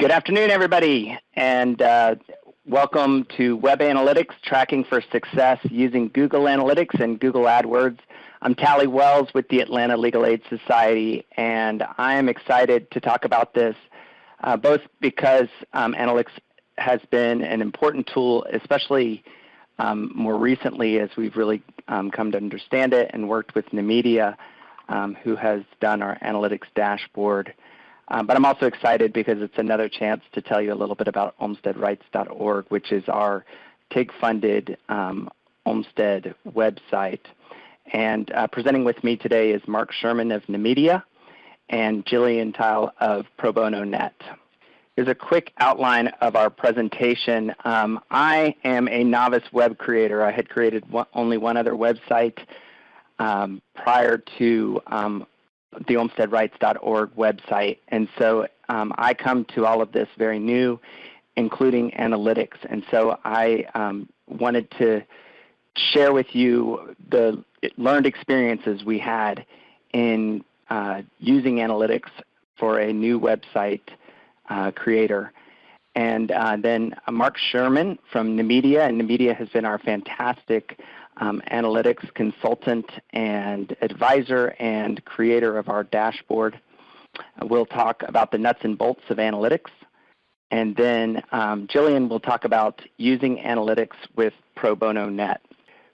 Good afternoon, everybody, and uh, welcome to Web Analytics Tracking for Success using Google Analytics and Google AdWords. I'm Talley Wells with the Atlanta Legal Aid Society, and I am excited to talk about this uh, both because um, analytics has been an important tool, especially um, more recently as we've really um, come to understand it and worked with Nemedia, um, who has done our analytics dashboard. Um, but I'm also excited because it's another chance to tell you a little bit about olmsteadrights.org, which is our TIG-funded um, Olmstead website. And uh, presenting with me today is Mark Sherman of Nemedia and Jillian Tile of Pro Bono Net. Here's a quick outline of our presentation. Um, I am a novice web creator. I had created one, only one other website um, prior to um, the olmsteadrights.org website. And so um, I come to all of this very new, including analytics. And so I um, wanted to share with you the learned experiences we had in uh, using analytics for a new website uh, creator. And uh, then Mark Sherman from Nemedia, and Nemedia has been our fantastic um, analytics consultant and advisor and creator of our dashboard. We'll talk about the nuts and bolts of analytics. And then um, Jillian will talk about using analytics with Pro Bono Net.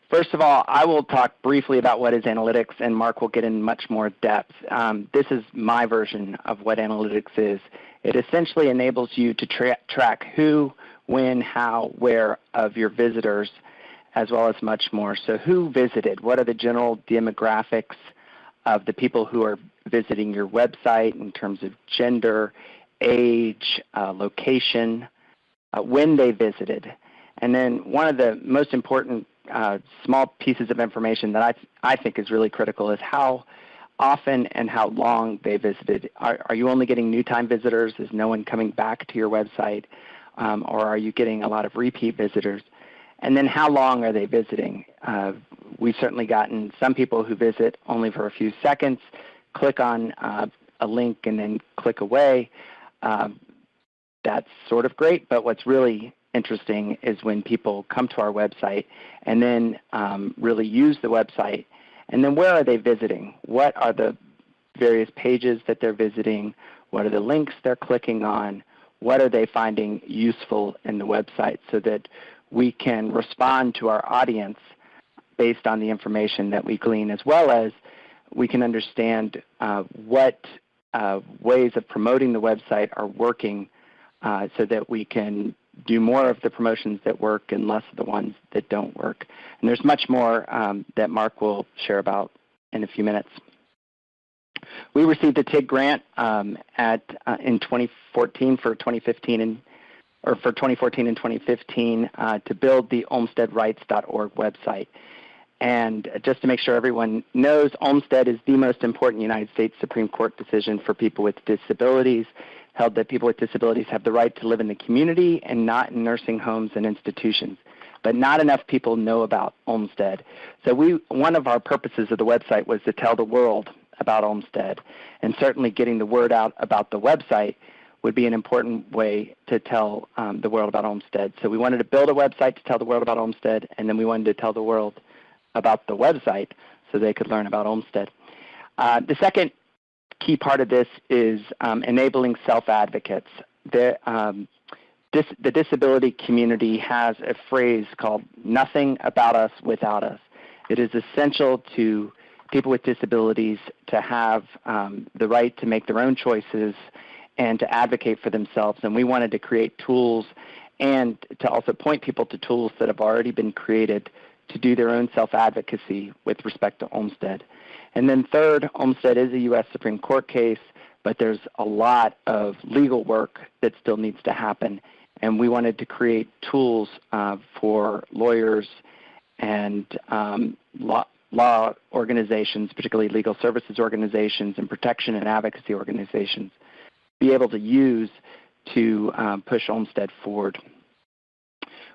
First of all, I will talk briefly about what is analytics, and Mark will get in much more depth. Um, this is my version of what analytics is. It essentially enables you to tra track who, when, how, where of your visitors as well as much more. So who visited? What are the general demographics of the people who are visiting your website in terms of gender, age, uh, location, uh, when they visited. And then one of the most important uh, small pieces of information that I, th I think is really critical is how often and how long they visited. Are, are you only getting new time visitors? Is no one coming back to your website? Um, or are you getting a lot of repeat visitors? And then how long are they visiting? Uh, we've certainly gotten some people who visit only for a few seconds, click on uh, a link and then click away. Uh, that's sort of great, but what's really interesting is when people come to our website and then um, really use the website. And then where are they visiting? What are the various pages that they're visiting? What are the links they're clicking on? What are they finding useful in the website so that we can respond to our audience based on the information that we glean, as well as we can understand uh, what uh, ways of promoting the website are working uh, so that we can do more of the promotions that work and less of the ones that don't work. And there's much more um, that Mark will share about in a few minutes. We received a TIG grant um, at, uh, in 2014 for 2015 and or for 2014 and 2015 uh, to build the olmsteadrights.org website. And just to make sure everyone knows, Olmstead is the most important United States Supreme Court decision for people with disabilities, held that people with disabilities have the right to live in the community and not in nursing homes and institutions. But not enough people know about Olmstead. So we, one of our purposes of the website was to tell the world about Olmstead And certainly getting the word out about the website would be an important way to tell um, the world about Olmstead. So we wanted to build a website to tell the world about Olmstead, and then we wanted to tell the world about the website so they could learn about Olmstead. Uh, the second key part of this is um, enabling self-advocates. The, um, dis the disability community has a phrase called nothing about us without us. It is essential to people with disabilities to have um, the right to make their own choices and to advocate for themselves. And we wanted to create tools and to also point people to tools that have already been created to do their own self-advocacy with respect to Olmstead. And then third, Olmstead is a U.S. Supreme Court case, but there's a lot of legal work that still needs to happen. And we wanted to create tools uh, for lawyers and um, law, law organizations, particularly legal services organizations and protection and advocacy organizations, be able to use to um, push Olmstead forward.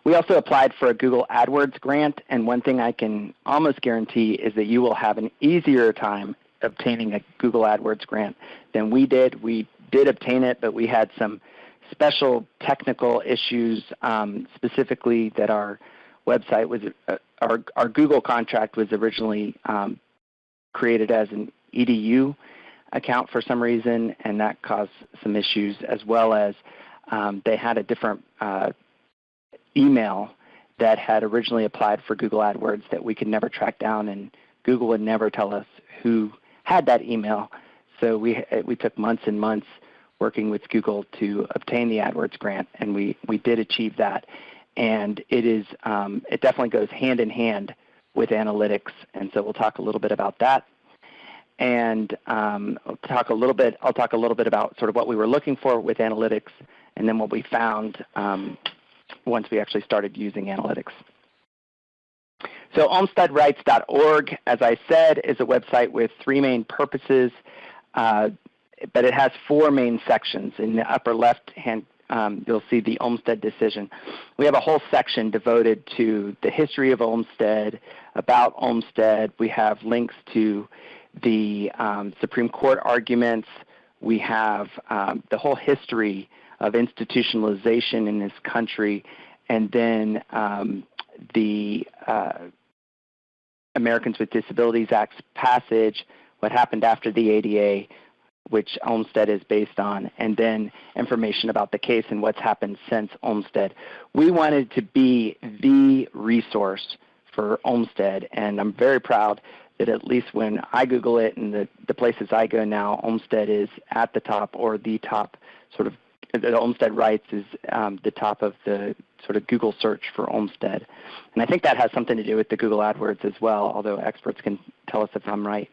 We also applied for a Google AdWords grant, and one thing I can almost guarantee is that you will have an easier time obtaining a Google AdWords grant than we did. We did obtain it, but we had some special technical issues, um, specifically that our website was, uh, our, our Google contract was originally um, created as an EDU account for some reason, and that caused some issues, as well as um, they had a different uh, email that had originally applied for Google AdWords that we could never track down, and Google would never tell us who had that email. So we, we took months and months working with Google to obtain the AdWords grant, and we, we did achieve that. And it is um, it definitely goes hand in hand with analytics, and so we'll talk a little bit about that. And um, I'll talk a little bit. I'll talk a little bit about sort of what we were looking for with analytics, and then what we found um, once we actually started using analytics. So olmsteadrights.org, as I said, is a website with three main purposes, uh, but it has four main sections. In the upper left-hand, um, you'll see the Olmstead decision. We have a whole section devoted to the history of Olmstead, about Olmstead. We have links to the um, Supreme Court arguments. We have um, the whole history of institutionalization in this country, and then um, the uh, Americans with Disabilities Act's passage, what happened after the ADA, which Olmstead is based on, and then information about the case and what's happened since Olmstead. We wanted to be the resource for Olmstead, and I'm very proud that at least when I Google it and the, the places I go now, Olmstead is at the top or the top sort of the Olmstead Rights is um, the top of the sort of Google search for Olmstead. And I think that has something to do with the Google AdWords as well, although experts can tell us if I'm right.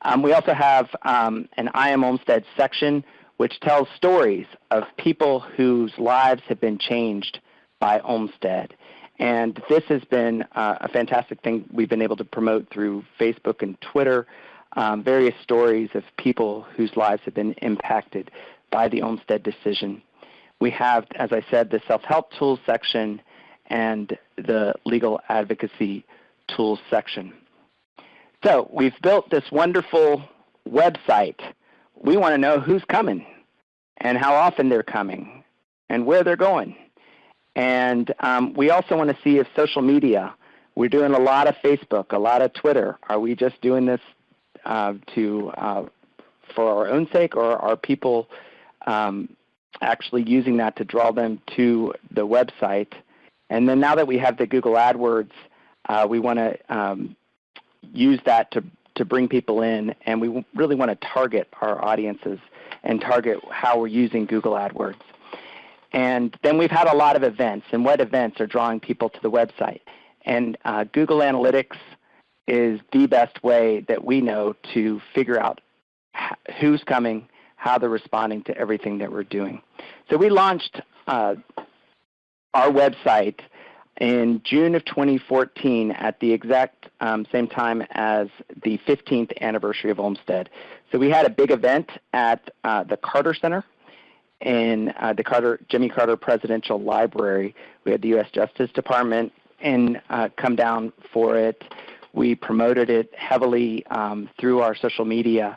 Um, we also have um, an I Am Olmstead section, which tells stories of people whose lives have been changed by Olmstead. And this has been uh, a fantastic thing we've been able to promote through Facebook and Twitter, um, various stories of people whose lives have been impacted by the Olmstead decision. We have, as I said, the self-help tools section and the legal advocacy tools section. So we've built this wonderful website. We want to know who's coming and how often they're coming and where they're going. And um, we also want to see if social media, we're doing a lot of Facebook, a lot of Twitter. Are we just doing this uh, to uh, for our own sake, or are people um, actually using that to draw them to the website. And then now that we have the Google AdWords, uh, we want to um, use that to, to bring people in, and we really want to target our audiences and target how we're using Google AdWords. And then we've had a lot of events, and what events are drawing people to the website. And uh, Google Analytics is the best way that we know to figure out who's coming, how they're responding to everything that we're doing. So we launched uh, our website in June of 2014 at the exact um, same time as the 15th anniversary of Olmstead. So we had a big event at uh, the Carter Center in uh, the Carter, Jimmy Carter Presidential Library. We had the U.S. Justice Department and uh, come down for it. We promoted it heavily um, through our social media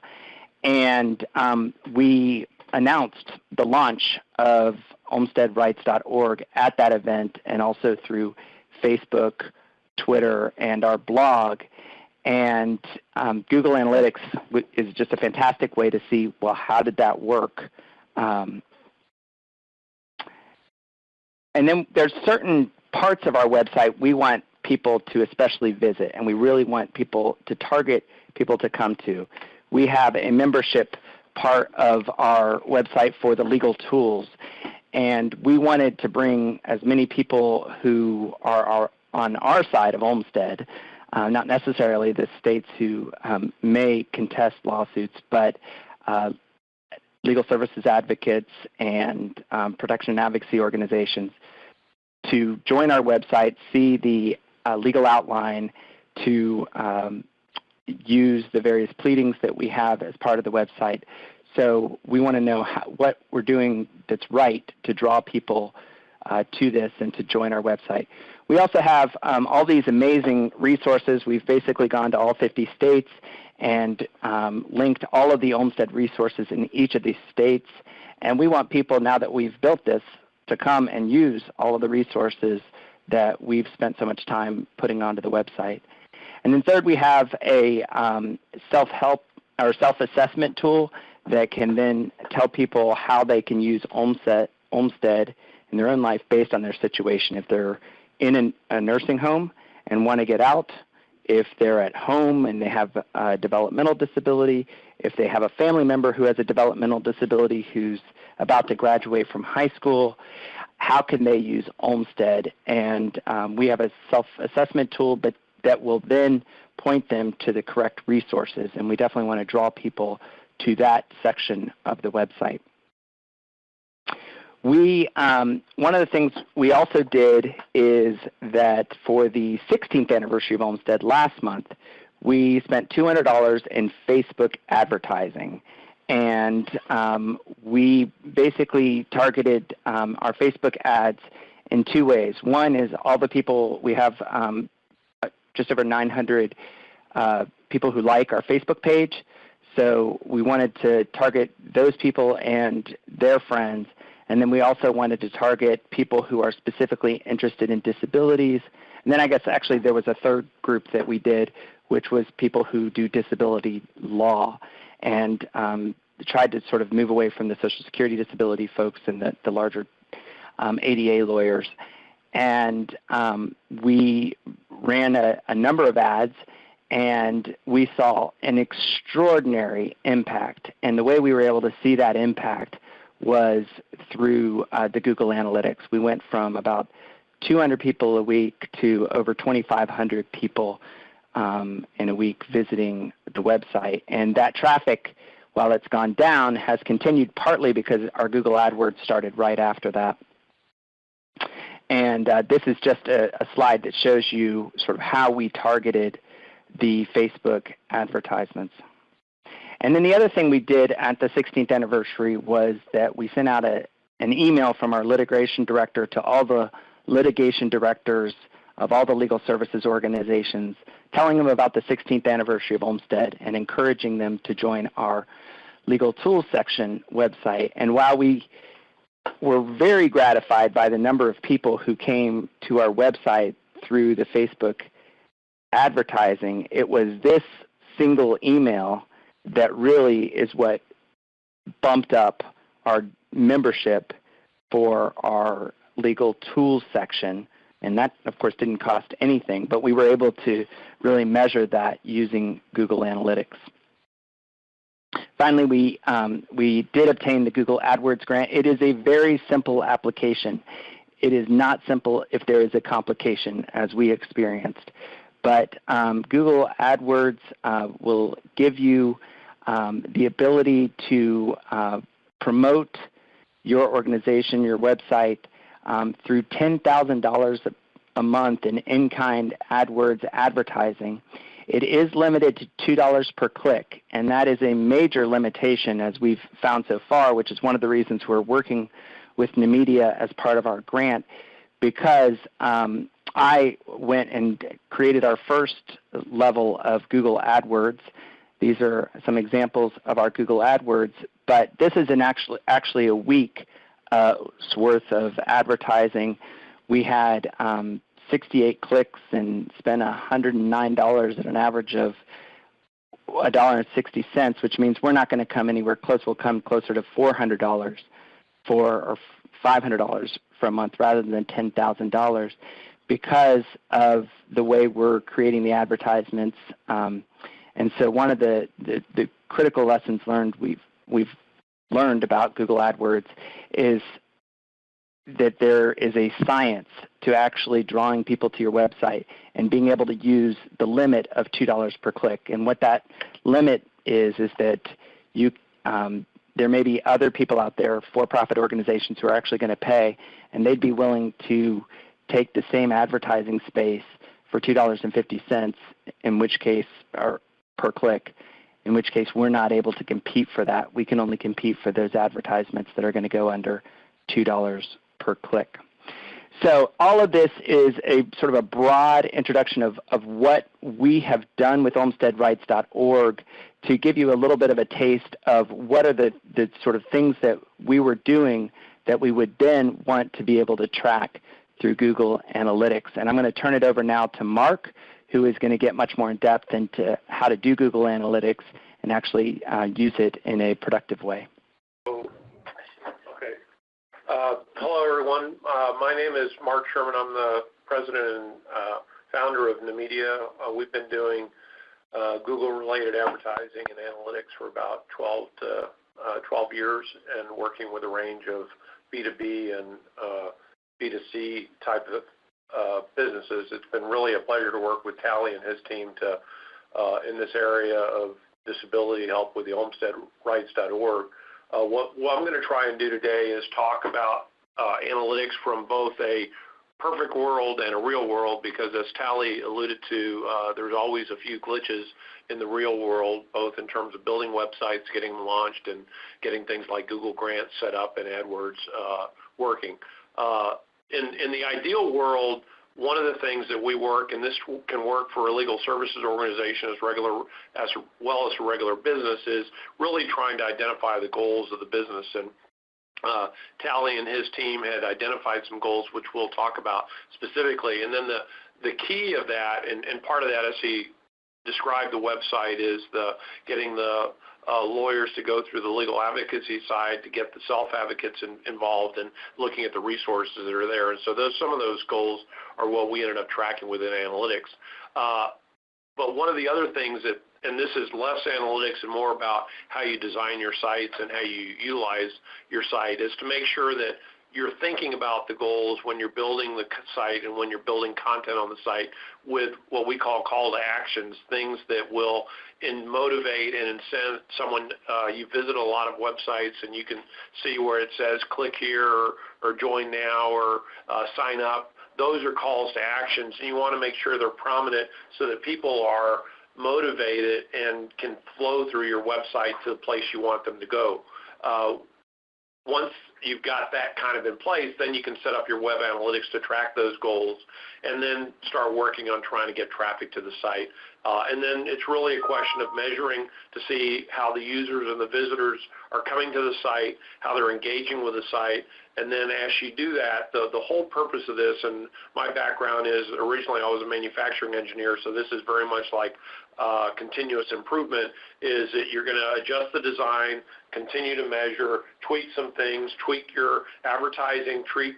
and um, we announced the launch of olmsteadrights.org at that event and also through Facebook, Twitter, and our blog. And um, Google Analytics is just a fantastic way to see, well, how did that work? Um, and then there's certain parts of our website we want people to especially visit, and we really want people to target people to come to we have a membership part of our website for the legal tools. And we wanted to bring as many people who are, are on our side of Olmstead, uh, not necessarily the states who um, may contest lawsuits, but uh, legal services advocates and um, protection and advocacy organizations to join our website, see the uh, legal outline, to um, use the various pleadings that we have as part of the website. So we want to know how, what we're doing that's right to draw people uh, to this and to join our website. We also have um, all these amazing resources. We've basically gone to all 50 states and um, linked all of the Olmstead resources in each of these states. And we want people, now that we've built this, to come and use all of the resources that we've spent so much time putting onto the website. And then third, we have a um, self-help or self-assessment tool that can then tell people how they can use Olmstead, Olmstead in their own life based on their situation. If they're in an, a nursing home and want to get out, if they're at home and they have a developmental disability, if they have a family member who has a developmental disability who's about to graduate from high school, how can they use Olmstead? And um, we have a self-assessment tool but that will then point them to the correct resources. And we definitely want to draw people to that section of the website. We, um, one of the things we also did is that for the 16th anniversary of Olmstead last month, we spent $200 in Facebook advertising. And um, we basically targeted um, our Facebook ads in two ways. One is all the people, we have um, just over 900 uh, people who like our Facebook page. So we wanted to target those people and their friends and then we also wanted to target people who are specifically interested in disabilities. And then I guess actually there was a third group that we did, which was people who do disability law and um, tried to sort of move away from the Social Security disability folks and the, the larger um, ADA lawyers. And um, we ran a, a number of ads and we saw an extraordinary impact. And the way we were able to see that impact was through uh, the Google Analytics. We went from about 200 people a week to over 2,500 people um, in a week visiting the website. And that traffic, while it's gone down, has continued partly because our Google AdWords started right after that. And uh, this is just a, a slide that shows you sort of how we targeted the Facebook advertisements. And then the other thing we did at the 16th anniversary was that we sent out a, an email from our litigation director to all the litigation directors of all the legal services organizations, telling them about the 16th anniversary of Olmstead and encouraging them to join our legal tools section website. And while we were very gratified by the number of people who came to our website through the Facebook advertising, it was this single email that really is what bumped up our membership for our legal tools section. And that, of course, didn't cost anything, but we were able to really measure that using Google Analytics. Finally, we, um, we did obtain the Google AdWords grant. It is a very simple application. It is not simple if there is a complication, as we experienced. But um, Google AdWords uh, will give you um, the ability to uh, promote your organization, your website, um, through $10,000 a month in in-kind AdWords advertising. It is limited to $2 per click, and that is a major limitation as we've found so far, which is one of the reasons we're working with Numedia as part of our grant, because um, I went and created our first level of Google AdWords these are some examples of our Google AdWords, but this is an actually, actually a week's uh, worth of advertising. We had um, 68 clicks and spent $109 at an average of $1.60, which means we're not going to come anywhere close. We'll come closer to $400 for or $500 for a month rather than $10,000 because of the way we're creating the advertisements. Um, and so one of the, the, the critical lessons learned we've, we've learned about Google AdWords is that there is a science to actually drawing people to your website and being able to use the limit of $2 per click. And what that limit is is that you, um, there may be other people out there, for-profit organizations, who are actually going to pay, and they'd be willing to take the same advertising space for $2.50, in which case, or per click, in which case we're not able to compete for that. We can only compete for those advertisements that are going to go under $2 per click. So all of this is a sort of a broad introduction of, of what we have done with olmsteadrights.org to give you a little bit of a taste of what are the, the sort of things that we were doing that we would then want to be able to track through Google Analytics. And I'm going to turn it over now to Mark, who is going to get much more in depth into how to do Google Analytics and actually uh, use it in a productive way. Okay. Uh, hello, everyone. Uh, my name is Mark Sherman. I'm the president and uh, founder of Namedia. Uh, we've been doing uh, Google-related advertising and analytics for about 12 to 12 years and working with a range of B2B and B2C type of businesses. It's been really a pleasure to work with Talley and his team to uh, in this area of disability help with the olmsteadrights.org. Uh, what, I'm going to try and do today is talk about uh, analytics from both a perfect world and a real world because as Talley alluded to, uh, there's always a few glitches in the real world, both in terms of building websites, getting them launched, and getting things like Google Grants set up and AdWords uh, working. In, in the ideal world, one of the things that we work, and this can work for a legal services organization as regular as well as a regular business, is really trying to identify the goals of the business. And uh, Talley and his team had identified some goals, which we'll talk about specifically. And then the the key of that, and, and part of that, as he described the website, is the getting the lawyers to go through the legal advocacy side to get the self-advocates in, involved and looking at the resources that are there. And so those, some of those goals are what we ended up tracking within analytics. Uh, but one of the other things that, and this is less analytics and more about how you design your sites and how you utilize your site, is to make sure that you're thinking about the goals when you're building the site and when you're building content on the site with what we call call to actions, things that will motivate and incent someone. Uh, you visit a lot of websites and you can see where it says click here or, or join now or uh, sign up. Those are calls to actions and you want to make sure they're prominent so that people are motivated and can flow through your website to the place you want them to go. Uh, once you've got that kind of in place, then you can set up your web analytics to track those goals and then start working on trying to get traffic to the site. Uh, and then it's really a question of measuring to see how the users and the visitors are coming to the site, how they're engaging with the site. And then as you do that, the, the whole purpose of this, and my background is originally I was a manufacturing engineer, so this is very much like uh, continuous improvement, is that you're going to adjust the design, continue to measure, tweak some things, tweak your advertising, tweak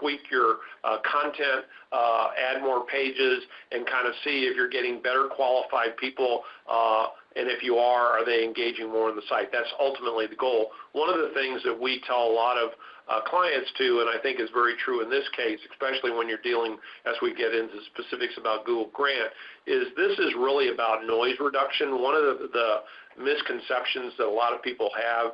tweak your uh, content, uh, add more pages, and kind of see if you're getting better qualified people, uh, and if you are, are they engaging more on the site? That's ultimately the goal. One of the things that we tell a lot of uh, clients to, and I think is very true in this case, especially when you're dealing, as we get into specifics about Google Grant, is this is really about noise reduction. One of the, the misconceptions that a lot of people have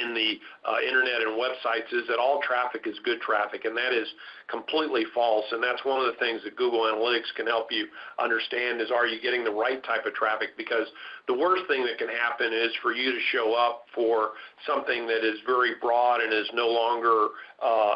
in the uh, internet and websites is that all traffic is good traffic, and that is completely false. And that's one of the things that Google Analytics can help you understand is are you getting the right type of traffic? Because the worst thing that can happen is for you to show up for something that is very broad and is no longer uh,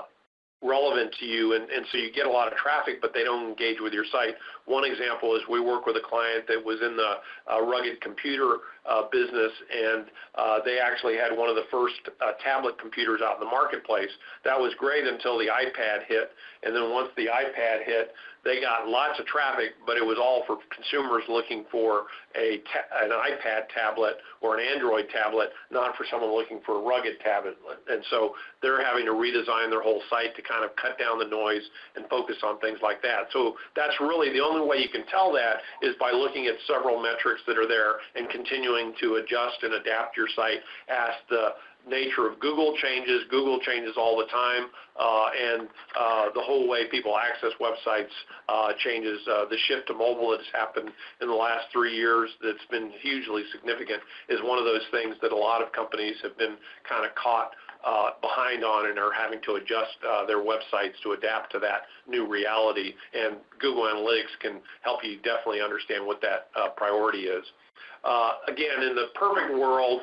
relevant to you and, and so you get a lot of traffic but they don't engage with your site. One example is we work with a client that was in the uh, rugged computer uh, business and uh, they actually had one of the first tablet computers out in the marketplace. That was great until the iPad hit and then once the iPad hit they got lots of traffic, but it was all for consumers looking for a an iPad tablet or an Android tablet, not for someone looking for a rugged tablet. And so they're having to redesign their whole site to kind of cut down the noise and focus on things like that. So that's really the only way you can tell that is by looking at several metrics that are there and continuing to adjust and adapt your site as the nature of Google changes. Google changes all the time, uh, and uh, the whole way people access websites uh, changes. The shift to mobile that's happened in the last three years that's been hugely significant is one of those things that a lot of companies have been kind of caught behind on and are having to adjust their websites to adapt to that new reality. And Google Analytics can help you definitely understand what that priority is. again, in the perfect world,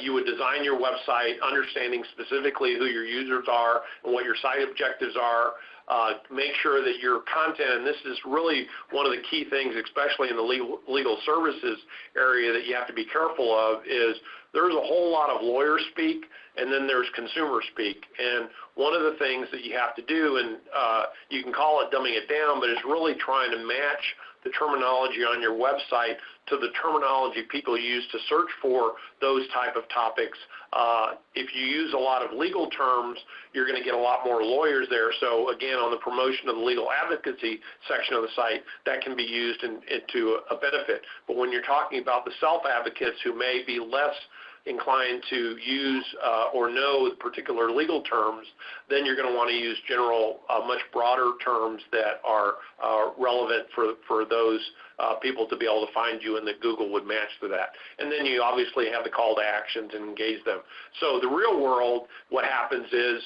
you would design your website understanding specifically who your users are and what your site objectives are. Uh, make sure that your content, and this is really one of the key things, especially in the legal, legal services area that you have to be careful of, is there's a whole lot of lawyer speak and then there's consumer speak. And one of the things that you have to do, and uh, you can call it dumbing it down, but it's really trying to match the terminology on your website to the terminology people use to search for those type of topics. Uh, if you use a lot of legal terms, you're going to get a lot more lawyers there. So again, on the promotion of the legal advocacy section of the site, that can be used in, into a benefit. But when you're talking about the self-advocates who may be less inclined to use uh, or know the particular legal terms, then you're going to want to use general, uh, much broader terms that are uh, relevant for, for those people to be able to find you and that Google would match to that. And then you obviously have the call to actions and engage them. So the real world, what happens is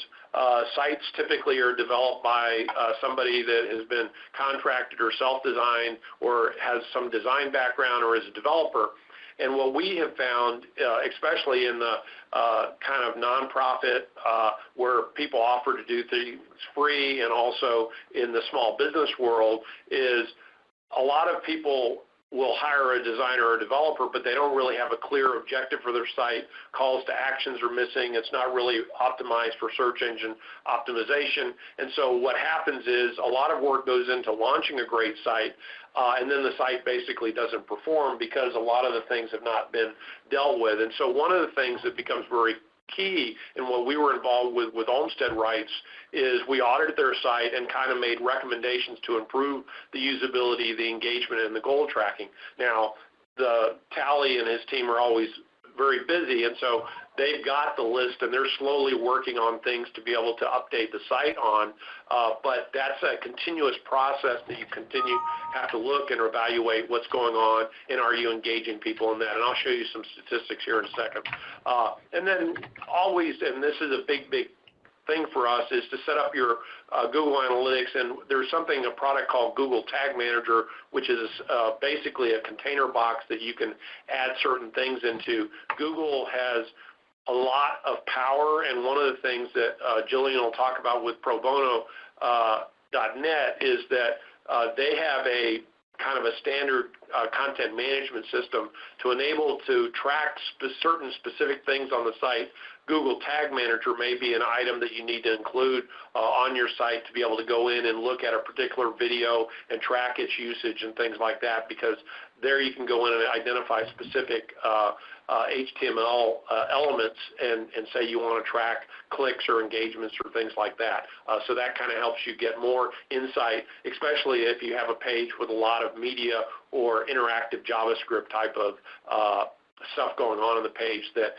sites typically are developed by somebody that has been contracted or self-designed or has some design background or is a developer and what we have found, uh, especially in the uh, kind of nonprofit uh, where people offer to do things free and also in the small business world, is a lot of people will hire a designer or a developer, but they don't really have a clear objective for their site. Calls to actions are missing. It's not really optimized for search engine optimization. And so what happens is a lot of work goes into launching a great site, uh, and then the site basically doesn't perform because a lot of the things have not been dealt with. And so one of the things that becomes very key in what we were involved with with Olmstead Rights is we audited their site and kind of made recommendations to improve the usability, the engagement, and the goal tracking. Now, the Talley and his team are always very busy, and so they've got the list and they're slowly working on things to be able to update the site on. Uh, but that's a continuous process that you continue have to look and evaluate what's going on and are you engaging people in that. And I'll show you some statistics here in a second. Uh, and then always, and this is a big, big thing for us is to set up your uh, Google Analytics, and there's something, a product called Google Tag Manager, which is uh, basically a container box that you can add certain things into. Google has a lot of power, and one of the things that uh, Jillian will talk about with pro bono uh, is that uh, they have a kind of a standard uh, content management system to enable to track spe certain specific things on the site. Google Tag Manager may be an item that you need to include uh, on your site to be able to go in and look at a particular video and track its usage and things like that because there you can go in and identify specific uh, HTML uh, elements and, and say you want to track clicks or engagements or things like that. Uh, so that kind of helps you get more insight, especially if you have a page with a lot of media or interactive JavaScript type of uh, stuff going on in the page that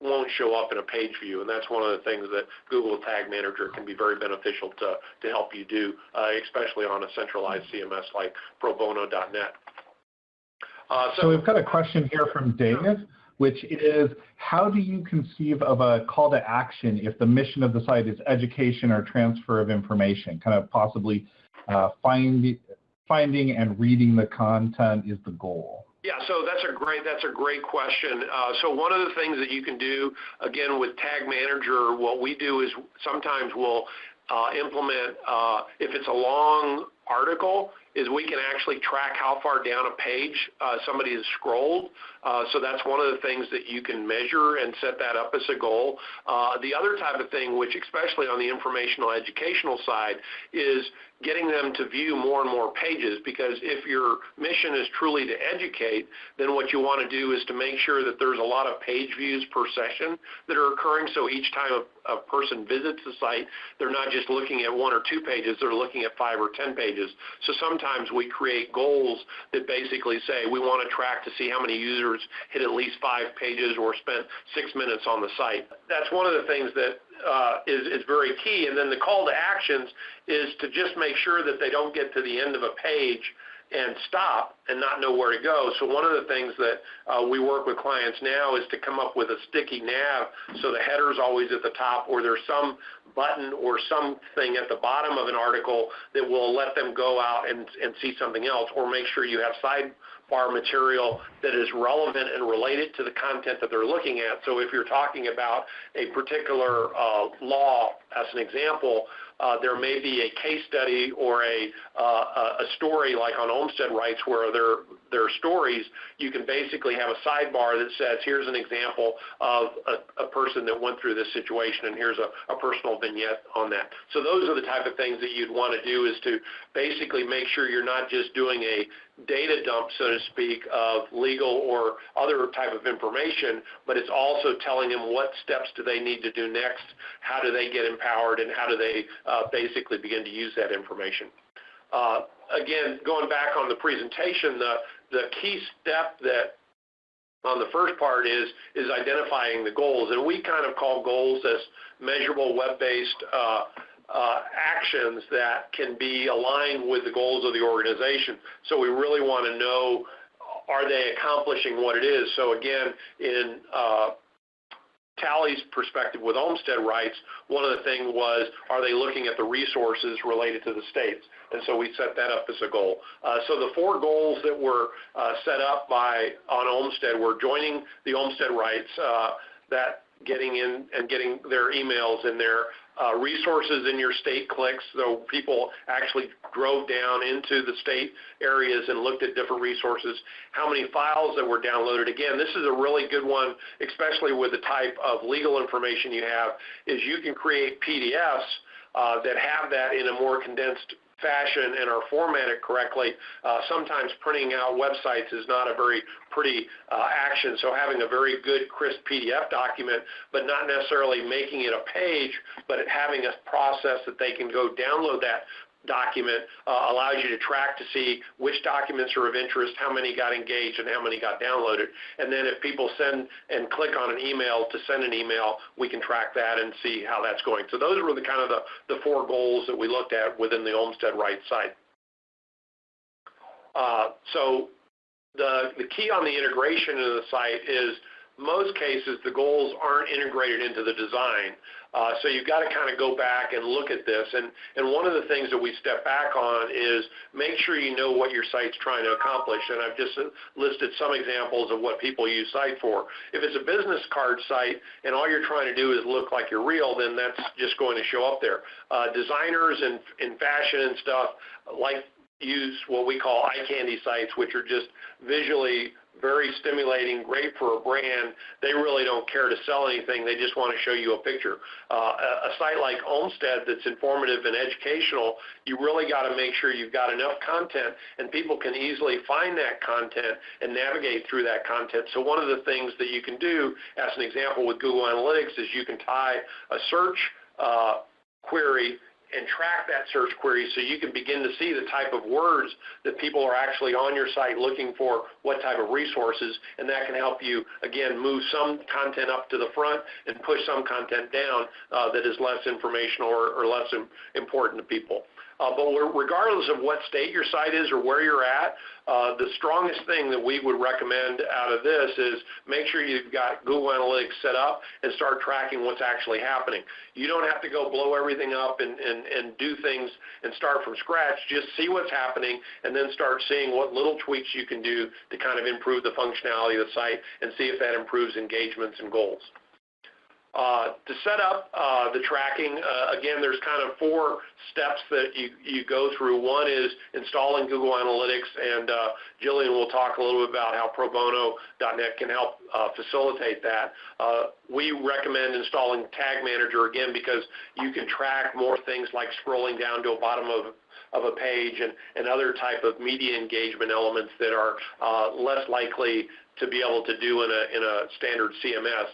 won't show up in a page view, and that's one of the things that Google Tag Manager can be very beneficial to, to help you do, uh, especially on a centralized CMS like probono.net. Uh, so, so, we've got a question here from Dave, which is how do you conceive of a call to action if the mission of the site is education or transfer of information, kind of possibly uh, find, finding and reading the content is the goal? Yeah, so that's a great that's a great question. Uh, so one of the things that you can do again with Tag Manager, what we do is sometimes we'll uh, implement uh, if it's a long article, is we can actually track how far down a page uh, somebody has scrolled. Uh, so that's one of the things that you can measure and set that up as a goal. Uh, the other type of thing, which especially on the informational educational side, is getting them to view more and more pages because if your mission is truly to educate, then what you want to do is to make sure that there's a lot of page views per session that are occurring. So each time a, a person visits the site, they're not just looking at one or two pages, they're looking at five or ten pages. So sometimes we create goals that basically say we want to track to see how many users hit at least five pages or spent six minutes on the site. That's one of the things that is, is very key. And then the call to actions is to just make sure that they don't get to the end of a page and stop and not know where to go. So one of the things that uh, we work with clients now is to come up with a sticky nav so the header is always at the top or there's some button or something at the bottom of an article that will let them go out and, and see something else or make sure you have sidebar material that is relevant and related to the content that they're looking at. So if you're talking about a particular uh, law, as an example, uh, there may be a case study or a, uh, a story like on Olmstead rights where there, there are stories, you can basically have a sidebar that says, here's an example of a, a person that went through this situation and here's a, a personal vignette on that. So those are the type of things that you'd want to do is to basically make sure you're not just doing a data dump, so to speak, of legal or other type of information, but it's also telling them what steps do they need to do next, how do they get empowered, and how do they uh, basically begin to use that information. Uh, again, going back on the presentation, the, the key step that on the first part is is identifying the goals, and we kind of call goals as measurable web-based uh, uh, actions that can be aligned with the goals of the organization. So we really want to know, are they accomplishing what it is? So again, in uh, Talley's perspective with Olmstead rights, one of the things was, are they looking at the resources related to the states? And so we set that up as a goal. Uh, so the four goals that were uh, set up by on Olmstead were joining the Olmstead rights, uh, that getting in and getting their emails in there, uh, resources in your state clicks, so people actually drove down into the state areas and looked at different resources, how many files that were downloaded. Again, this is a really good one, especially with the type of legal information you have, is you can create PDFs uh, that have that in a more condensed fashion and are formatted correctly. Uh, sometimes printing out websites is not a very pretty uh, action, so having a very good crisp PDF document, but not necessarily making it a page, but having a process that they can go download that document uh, allows you to track to see which documents are of interest, how many got engaged, and how many got downloaded. And then if people send and click on an email to send an email, we can track that and see how that's going. So those were the kind of the, the four goals that we looked at within the Olmstead Rights site. Uh, so the, the key on the integration of the site is most cases the goals aren't integrated into the design. Uh, so you've got to kind of go back and look at this. And, and one of the things that we step back on is make sure you know what your site's trying to accomplish. And I've just listed some examples of what people use site for. If it's a business card site and all you're trying to do is look like you're real, then that's just going to show up there. Uh, designers and in fashion and stuff like use what we call eye candy sites, which are just visually very stimulating, great for a brand. They really don't care to sell anything. They just want to show you a picture. Uh, a, a site like Olmstead that's informative and educational, you really got to make sure you've got enough content and people can easily find that content and navigate through that content. So one of the things that you can do, as an example with Google Analytics, is you can tie a search uh, query and track that search query so you can begin to see the type of words that people are actually on your site looking for what type of resources and that can help you again move some content up to the front and push some content down uh, that is less informational or, or less important to people. Uh, but regardless of what state your site is or where you're at, uh, the strongest thing that we would recommend out of this is make sure you've got Google Analytics set up and start tracking what's actually happening. You don't have to go blow everything up and, do things and start from scratch. Just see what's happening and then start seeing what little tweaks you can do to kind of improve the functionality of the site and see if that improves engagements and goals. Uh, to set up uh, the tracking, uh, again, there's kind of four steps that you, you go through. One is installing Google Analytics, and Jillian will talk a little bit about how probono.net can help facilitate that. We recommend installing Tag Manager, again, because you can track more things like scrolling down to a bottom of a page and, other type of media engagement elements that are less likely to be able to do in a, in a standard CMS.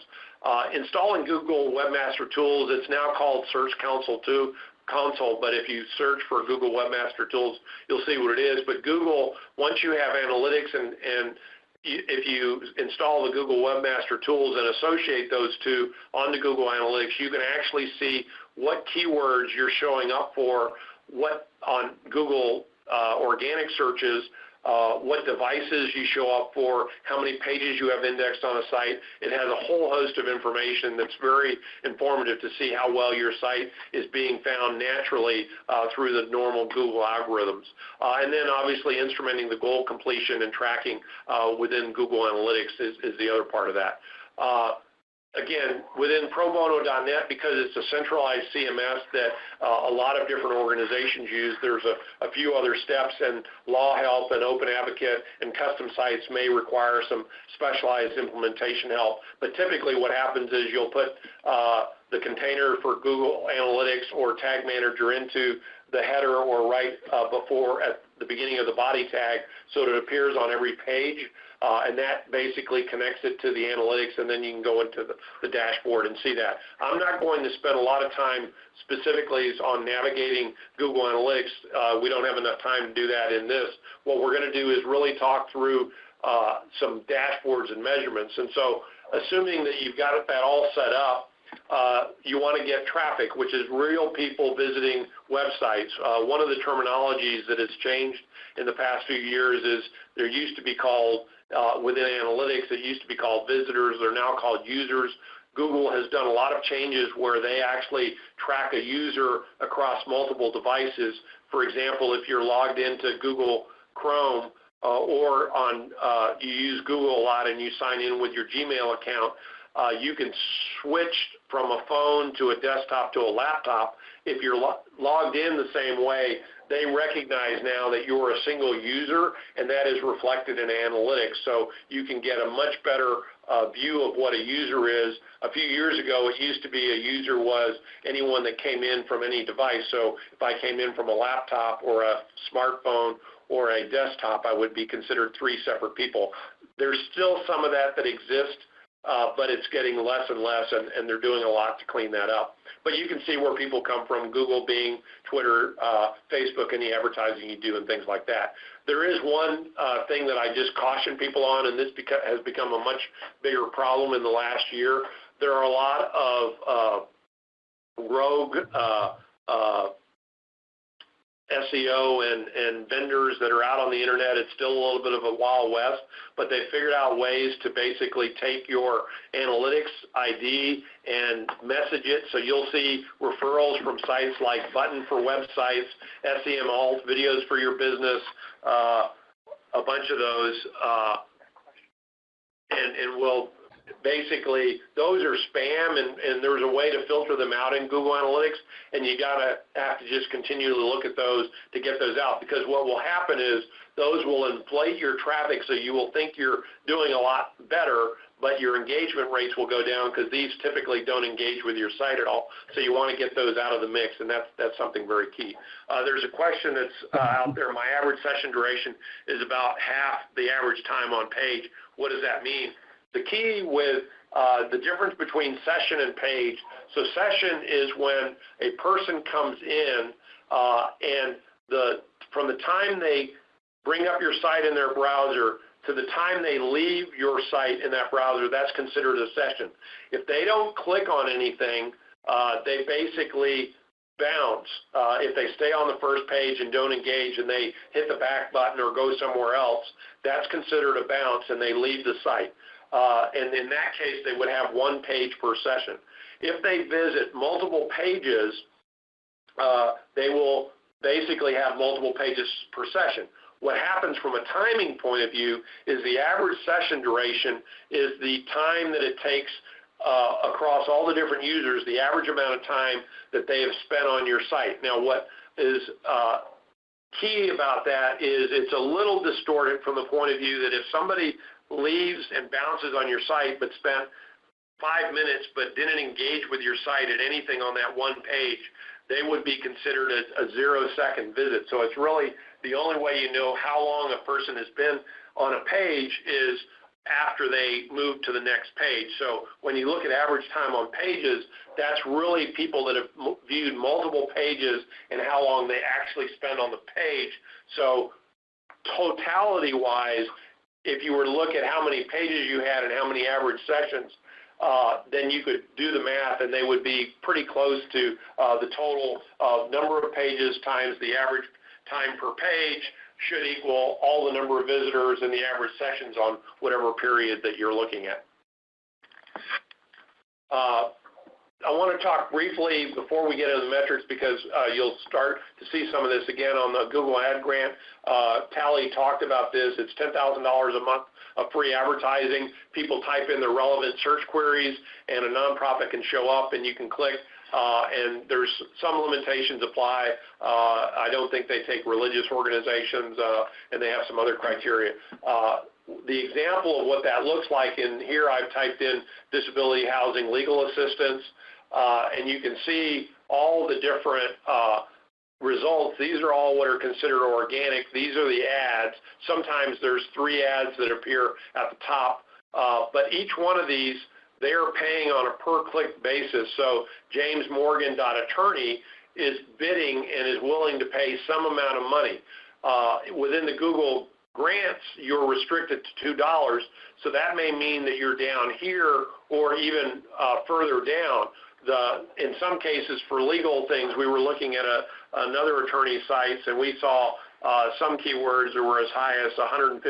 Uh, installing Google Webmaster Tools, it's now called Search Console 2 console, but if you search for Google Webmaster Tools, you'll see what it is. But Google, once you have analytics and, and if you install the Google Webmaster Tools and associate those two onto Google Analytics, you can actually see what keywords you're showing up for, what on Google uh, organic searches uh, what devices you show up for, how many pages you have indexed on a site. It has a whole host of information that's very informative to see how well your site is being found naturally uh, through the normal Google algorithms. Uh, and then obviously instrumenting the goal completion and tracking uh, within Google Analytics is, is, the other part of that. Again, within probono.net, because it's a centralized CMS that uh, a lot of different organizations use, there's a, a, few other steps, and Law Help and Open Advocate and custom sites may require some specialized implementation help. But typically what happens is you'll put uh, the container for Google Analytics or Tag Manager into the header or right uh, before at the beginning of the body tag so that it appears on every page. Uh, and that basically connects it to the analytics, and then you can go into the, the dashboard and see that. I'm not going to spend a lot of time specifically on navigating Google Analytics. Uh, we don't have enough time to do that in this. What we're going to do is really talk through uh, some dashboards and measurements. And so assuming that you've got that all set up, uh, you want to get traffic, which is real people visiting websites. Uh, one of the terminologies that has changed in the past few years is there used to be called, uh, within analytics, it used to be called visitors. They're now called users. Google has done a lot of changes where they actually track a user across multiple devices. For example, if you're logged into Google Chrome, uh, or on uh, you use Google a lot and you sign in with your Gmail account, uh, you can switch from a phone to a desktop to a laptop. If you're lo logged in the same way, they recognize now that you're a single user, and that is reflected in analytics. So you can get a much better uh, view of what a user is. A few years ago, it used to be a user was anyone that came in from any device. So if I came in from a laptop or a smartphone or a desktop, I would be considered three separate people. There's still some of that that exists but it's getting less and less, and, and, they're doing a lot to clean that up. But you can see where people come from, Google, Bing, Twitter, uh, Facebook, and the advertising you do and things like that. There is one uh, thing that I just caution people on, and this beca- has become a much bigger problem in the last year. There are a lot of uh, rogue uh, uh, SEO and, and vendors that are out on the internet. It's still a little bit of a wild west, but they figured out ways to basically take your analytics ID and message it. So you'll see referrals from sites like Button for websites, Semalt, videos for your business, uh, a bunch of those. Uh, and, and we'll basically those are spam and, and there's a way to filter them out in Google Analytics and you gotta have to just continue to look at those to get those out because what will happen is those will inflate your traffic so you will think you're doing a lot better but your engagement rates will go down because these typically don't engage with your site at all. So you want to get those out of the mix, and that's that's something very key. Uh, there's a question that's uh, out there. My average session duration is about half the average time on page. What does that mean? The key with uh, the difference between session and page, so session is when a person comes in uh, and the from the time they bring up your site in their browser to the time they leave your site in that browser, that's considered a session. If they don't click on anything, uh, they basically bounce. Uh, if they stay on the first page and don't engage and they hit the back button or go somewhere else, that's considered a bounce and they leave the site. Uh, and in that case, they would have one page per session. If they visit multiple pages, uh, they will basically have multiple pages per session. What happens from a timing point of view is the average session duration is the time that it takes uh, across all the different users, the average amount of time that they have spent on your site. Now, what is uh, key about that is it's a little distorted from the point of view that if somebody leaves and bounces on your site but spent five minutes but didn't engage with your site at anything on that one page, they would be considered a, a zero second visit. So it's really the only way you know how long a person has been on a page is after they move to the next page. So when you look at average time on pages, that's really people that have viewed multiple pages and how long they actually spend on the page. So totality wise, if you were to look at how many pages you had and how many average sessions, uh, then you could do the math and they would be pretty close to uh, the total number of pages times the average time per page should equal all the number of visitors and the average sessions on whatever period that you're looking at. I want to talk briefly before we get into the metrics because uh, you'll start to see some of this again on the Google Ad Grant. Uh, Talley talked about this. It's $10,000 a month of free advertising. People type in the relevant search queries and a nonprofit can show up and you can click uh, and there's some limitations apply. Uh, I don't think they take religious organizations, uh, and they have some other criteria. Uh, the example of what that looks like in here, I've typed in disability housing legal assistance, and you can see all the different uh, results. These are all what are considered organic. These are the ads. Sometimes there's three ads that appear at the top, but each one of these they are paying on a per-click basis. So James Morgan attorney is bidding and is willing to pay some amount of money. Uh, within the Google grants, you're restricted to $2, so that may mean that you're down here or even uh, further down. In some cases, for legal things, we were looking at another attorney's sites, and we saw uh, some keywords that were as high as $150,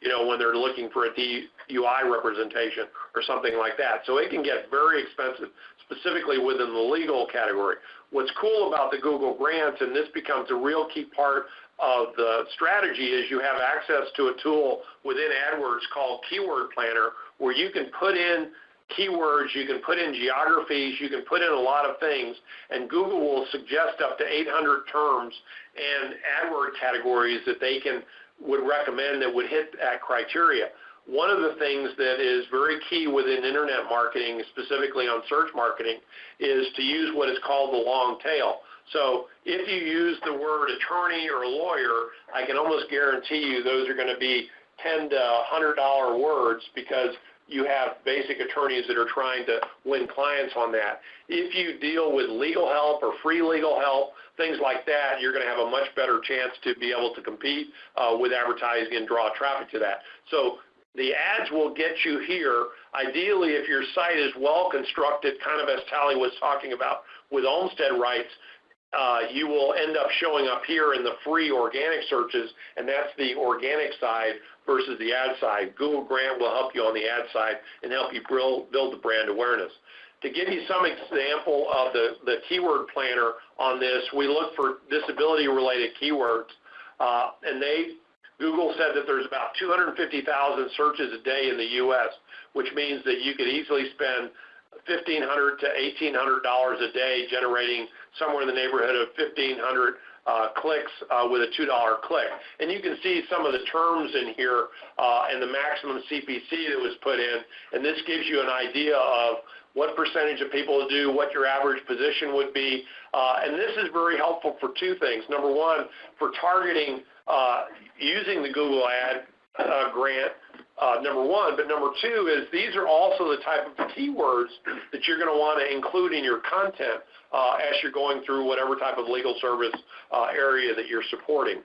you know, when they're looking for a DUI representation or something like that. So it can get very expensive, specifically within the legal category. What's cool about the Google Grants, and this becomes a real key part of the strategy, is you have access to a tool within AdWords called Keyword Planner, where you can put in keywords, you can put in geographies, you can put in a lot of things, and Google will suggest up to 800 terms and AdWord categories that they can would recommend that would hit that criteria. One of the things that is very key within internet marketing, specifically on search marketing, is to use what is called the long tail. So if you use the word attorney or lawyer, I can almost guarantee you those are going to be 10 to $100 words because you have basic attorneys that are trying to win clients on that. If you deal with legal help or free legal help, things like that, you're going to have a much better chance to be able to compete uh, with advertising and draw traffic to that. So the ads will get you here. Ideally, if your site is well constructed, kind of as Talley was talking about with Olmstead rights, uh, you will end up showing up here in the free organic searches, and that's the organic side versus the ad side. Google Grant will help you on the ad side and help you build the brand awareness. To give you some example of the, keyword planner on this, we look for disability-related keywords, uh, and they Google said that there's about 250,000 searches a day in the U.S., which means that you could easily spend 1,500 to $1,800 a day generating somewhere in the neighborhood of 1,500 uh, clicks uh, with a $2 click. And you can see some of the terms in here uh, and the maximum CPC that was put in, and this gives you an idea of what percentage of people do, what your average position would be. Uh, and this is very helpful for two things. Number one, for targeting uh, using the Google Ad uh, grant uh, number one. But number two is these are also the type of keywords that you're going to want to include in your content uh, as you're going through whatever type of legal service uh, area that you're supporting.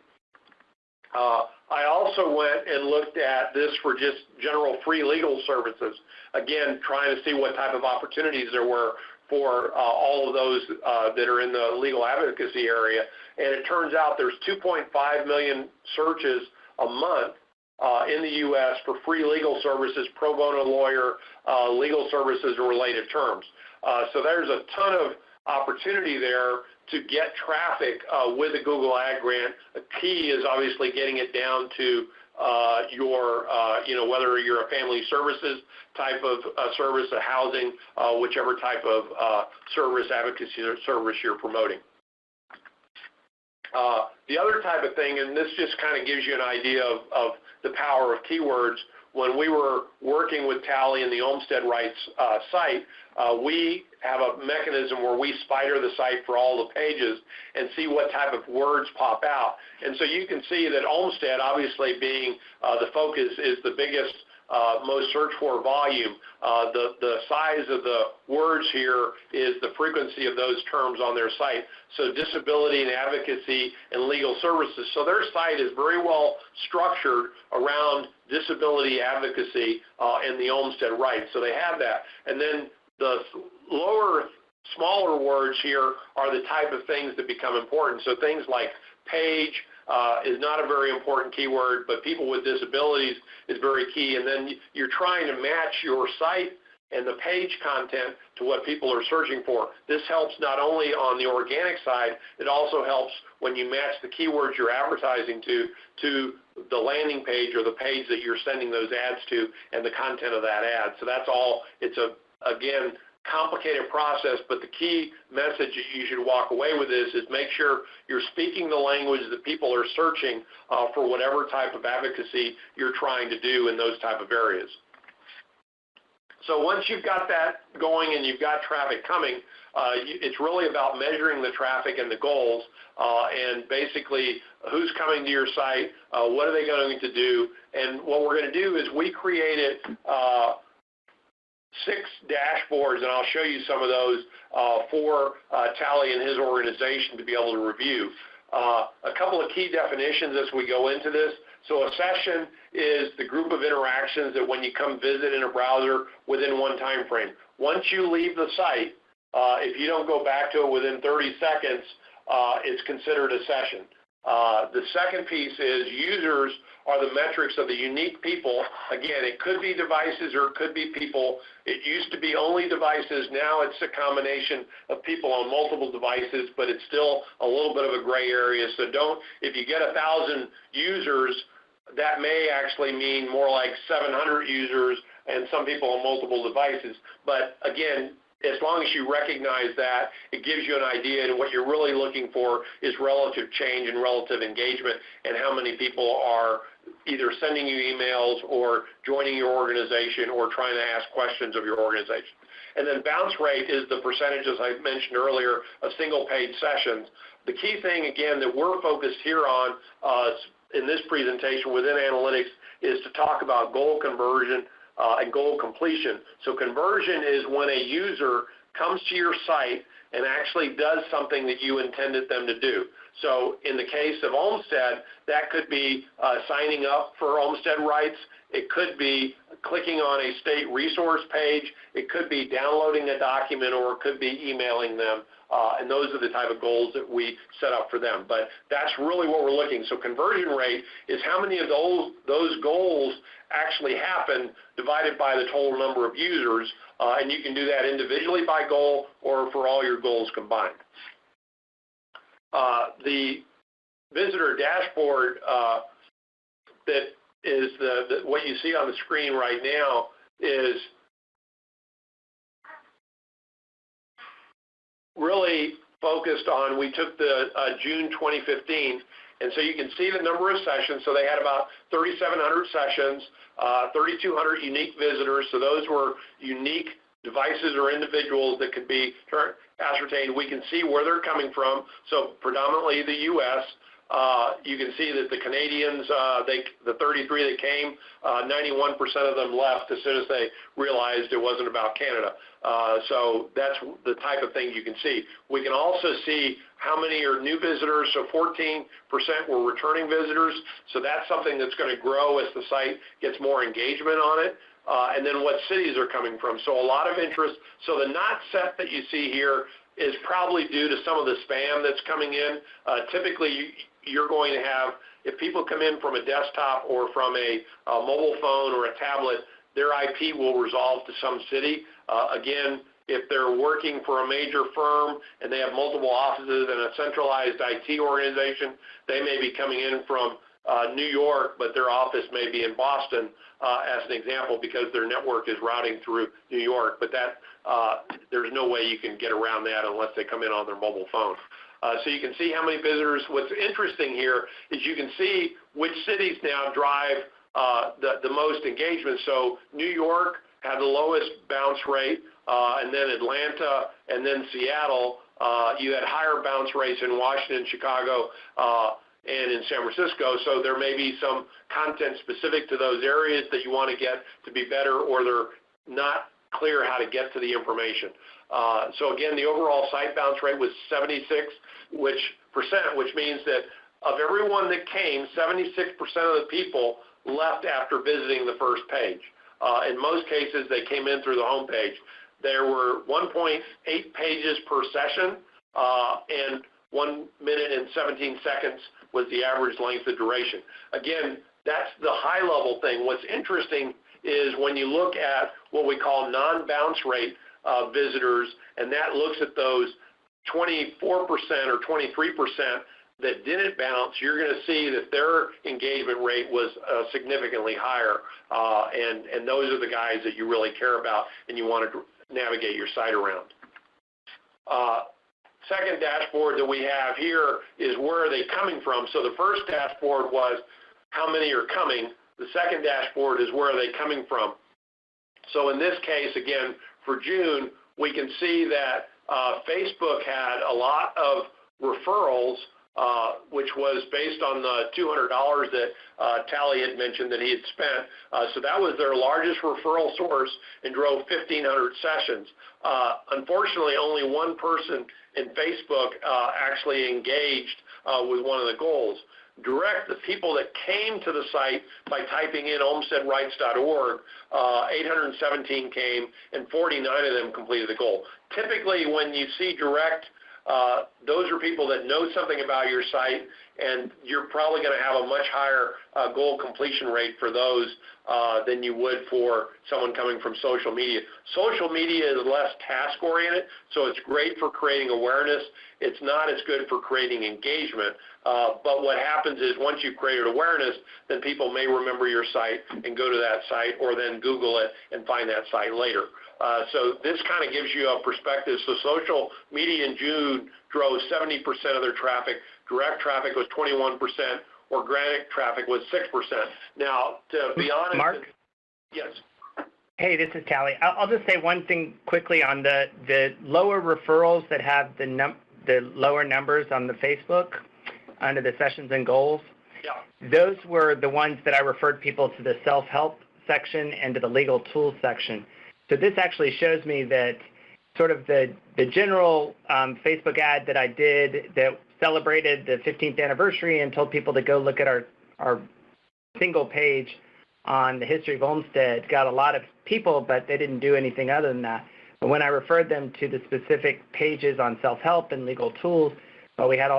Uh, I also went and looked at this for just general free legal services. Again, trying to see what type of opportunities there were for uh, all of those uh, that are in the legal advocacy area. And it turns out there's 2.5 million searches a month uh, in the U.S. for free legal services, pro bono lawyer, uh, legal services, and related terms. Uh, so there's a ton of opportunity there to get traffic uh, with a Google Ad Grant. The key is obviously getting it down to uh, your, uh, you know, whether you're a family services type of service, a housing, whichever type of service, advocacy or service you're promoting. the other type of thing, and this just kind of gives you an idea of, of the power of keywords. When we were working with Talley and the Olmstead Rights uh, site, uh, we have a mechanism where we spider the site for all the pages and see what type of words pop out. And so you can see that Olmstead, obviously being uh, the focus, is the biggest most searched for volume. Uh, the, size of the words here is the frequency of those terms on their site. So disability and advocacy and legal services. So their site is very well structured around disability advocacy uh, and the Olmstead rights. So they have that. And then the lower, smaller words here are the type of things that become important. So things like page, uh, is not a very important keyword, but people with disabilities is very key. And then you're trying to match your site and the page content to what people are searching for. This helps not only on the organic side, it also helps when you match the keywords you're advertising to to the landing page or the page that you're sending those ads to and the content of that ad. So that's all, it's a, again, complicated process, but the key message that you should walk away with is, is make sure you're speaking the language that people are searching uh, for whatever type of advocacy you're trying to do in those type of areas. So once you've got that going and you've got traffic coming, uh, it's really about measuring the traffic and the goals uh, and basically who's coming to your site, uh, what are they going to do, and what we're going to do is we created uh, six dashboards, and I'll show you some of those uh, for uh, Talley and his organization to be able to review. a couple of key definitions as we go into this. So a session is the group of interactions that when you come visit in a browser within one time frame. Once you leave the site, uh, if you don't go back to it within 30 seconds, uh, it's considered a session. Uh, the second piece is users are the metrics of the unique people. Again, it could be devices or it could be people. It used to be only devices. Now it's a combination of people on multiple devices, but it's still a little bit of a gray area. So don't, if you get a thousand users, that may actually mean more like 700 users and some people on multiple devices. But again, as long as you recognize that, it gives you an idea, and what you're really looking for is relative change and relative engagement, and how many people are either sending you emails or joining your organization or trying to ask questions of your organization. And then bounce rate is the percentage, as I mentioned earlier, of single-page sessions. The key thing, again, that we're focused here on uh, in this presentation within analytics is to talk about goal conversion and goal completion. So conversion is when a user comes to your site and actually does something that you intended them to do. So in the case of Olmstead, that could be uh, signing up for Olmstead rights. It could be clicking on a state resource page. It could be downloading a document or it could be emailing them. Uh, and those are the type of goals that we set up for them. But that's really what we're looking. So conversion rate is how many of those, those goals actually happen divided by the total number of users. Uh, and you can do that individually by goal or for all your goals combined. Uh, the visitor dashboard uh, that is the, the, what you see on the screen right now is really focused on, we took the uh, June 2015, and so you can see the number of sessions. So they had about 3,700 sessions, uh, 3,200 unique visitors. So those were unique devices or individuals that could be ascertained. We can see where they're coming from. So predominantly the U.S. Uh, you can see that the Canadians, uh, the 33 that came, 91% uh, of them left as soon as they realized it wasn't about Canada. So that's the type of thing you can see. We can also see how many are new visitors. So 14% were returning visitors. So that's something that's going to grow as the site gets more engagement on it. And then what cities are coming from. So a lot of interest. So the not set that you see here is probably due to some of the spam that's coming in. Typically, you're going to have, if people come in from a desktop or from a, a mobile phone or a tablet, their IP will resolve to some city. Uh, again, if they're working for a major firm and they have multiple offices and a centralized IT organization, they may be coming in from uh, New York, but their office may be in Boston, uh, as an example, because their network is routing through New York. But that uh, there's no way you can get around that unless they come in on their mobile phone. Uh, so you can see how many visitors. What's interesting here is you can see which cities now drive uh, the, the most engagement. So New York had the lowest bounce rate, uh, and then Atlanta, and then Seattle. Uh, you had higher bounce rates in Washington, Chicago, uh, and in San Francisco. So there may be some content specific to those areas that you want to get to be better, or they're not clear how to get to the information. Uh, so again, the overall site bounce rate was 76 which percent, which means that of everyone that came, 76% of the people left after visiting the first page. Uh, in most cases, they came in through the home page. There were 1.8 pages per session, uh, and one minute and 17 seconds was the average length of duration. Again, that's the high level thing. What's interesting is when you look at what we call non-bounce rate visitors, and that looks at those 24% or 23% that didn't bounce, you're going to see that their engagement rate was uh, significantly higher. Uh, and, and those are the guys that you really care about and you want to navigate your site around. Uh, second dashboard that we have here is where are they coming from. So the first dashboard was how many are coming. The second dashboard is where are they coming from. So in this case, again, for June, we can see that uh, Facebook had a lot of referrals uh, which was based on the $200 that uh, Talley had mentioned that he had spent. So that was their largest referral source and drove 1,500 sessions. Unfortunately, only one person in Facebook actually engaged with one of the goals. Direct, the people that came to the site by typing in olmsteadrights.org, 817 came and 49 of them completed the goal. Typically, when you see direct uh, those are people that know something about your site, and you're probably going to have a much higher uh, goal completion rate for those uh, than you would for someone coming from social media. Social media is less task-oriented, so it's great for creating awareness. It's not as good for creating engagement. Uh, but what happens is once you've created awareness, then people may remember your site and go to that site or then Google it and find that site later. Uh, so this kind of gives you a perspective. So social media in June drove 70% of their traffic. Direct traffic was 21%. Organic traffic was 6%. Now, to be honest, Mark? Yes. Hey, this is Talley. I'll just say one thing quickly on the, the lower referrals that have the, num- the lower numbers on the Facebook under the sessions and goals. Yeah. Those were the ones that I referred people to the self-help section and to the legal tools section. So this actually shows me that sort of the, the general um, Facebook ad that I did that celebrated the 15th anniversary and told people to go look at our, our single page on the history of Olmstead got a lot of people, but they didn't do anything other than that. But when I referred them to the specific pages on self-help and legal tools, well, we had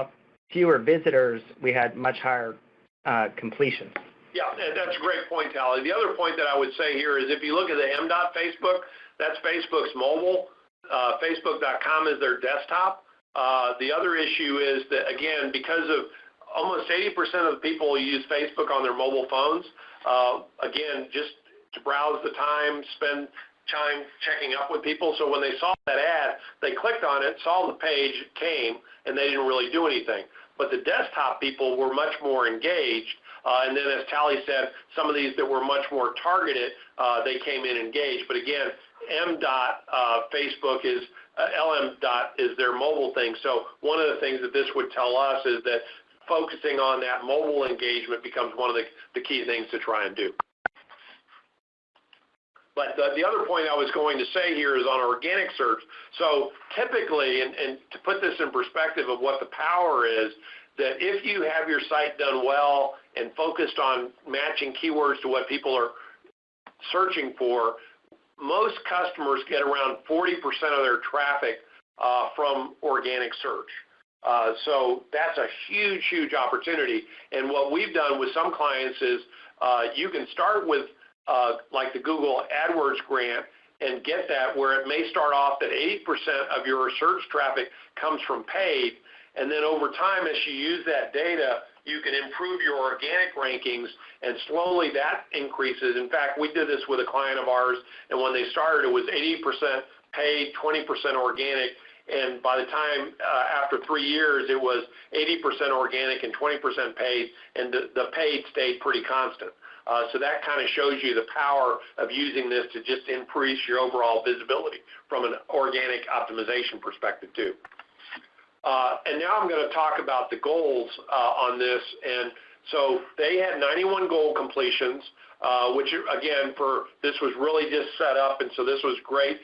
fewer visitors, we had much higher uh, completion. Yeah, that's a great point, Talley. The other point that I would say here is if you look at the M.dot Facebook, that's Facebook's mobile. Uh, Facebook.com is their desktop. Uh, the other issue is that, again, because of almost 80% of the people use Facebook on their mobile phones, uh, again, just to browse the time, spend time checking up with people. So when they saw that ad, they clicked on it, saw the page, came, and they didn't really do anything. But the desktop people were much more engaged uh, and then as Talley said, some of these that were much more targeted, uh, they came in engaged. But again, M. Uh, Facebook is LM. Dot is their mobile thing. So one of the things that this would tell us is that focusing on that mobile engagement becomes one of the, the key things to try and do. But the, the, other point I was going to say here is on organic search. So typically, and, and, to put this in perspective of what the power is, that if you have your site done well and focused on matching keywords to what people are searching for, most customers get around 40% of their traffic uh, from organic search. Uh, so that's a huge, huge opportunity. And what we've done with some clients is uh, you can start with like the Google AdWords grant and get that where it may start off that 80% of your search traffic comes from paid, and then over time, as you use that data, you can improve your organic rankings, and slowly that increases. In fact, we did this with a client of ours, and when they started, it was 80% paid, 20% organic, and by the time uh, after three years, it was 80% organic and 20% paid, and the, the paid stayed pretty constant. Uh, so that kind of shows you the power of using this to just increase your overall visibility from an organic optimization perspective too. Uh, and now I'm going to talk about the goals uh, on this. And so they had 91 goal completions, uh, which again, for this was really just set up, and so this was great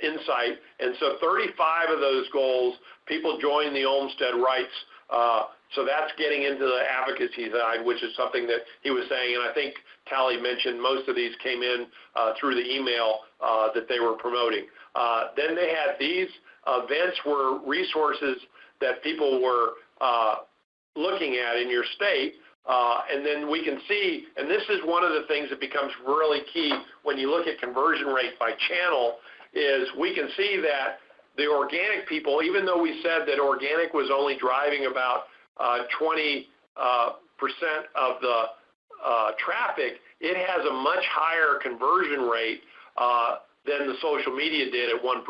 insight. And so 35 of those goals, people joined the Olmstead Rights. So that's getting into the advocacy side, which is something that he was saying. And I think Talley mentioned most of these came in through the email that they were promoting. then they had these events were resources that people were uh, looking at in your state. Uh, and then we can see, and this is one of the things that becomes really key when you look at conversion rate by channel, is we can see that the organic people, even though we said that organic was only driving about uh, 20 uh, percent of the uh, traffic, it has a much higher conversion rate uh, than the social media did at 1%.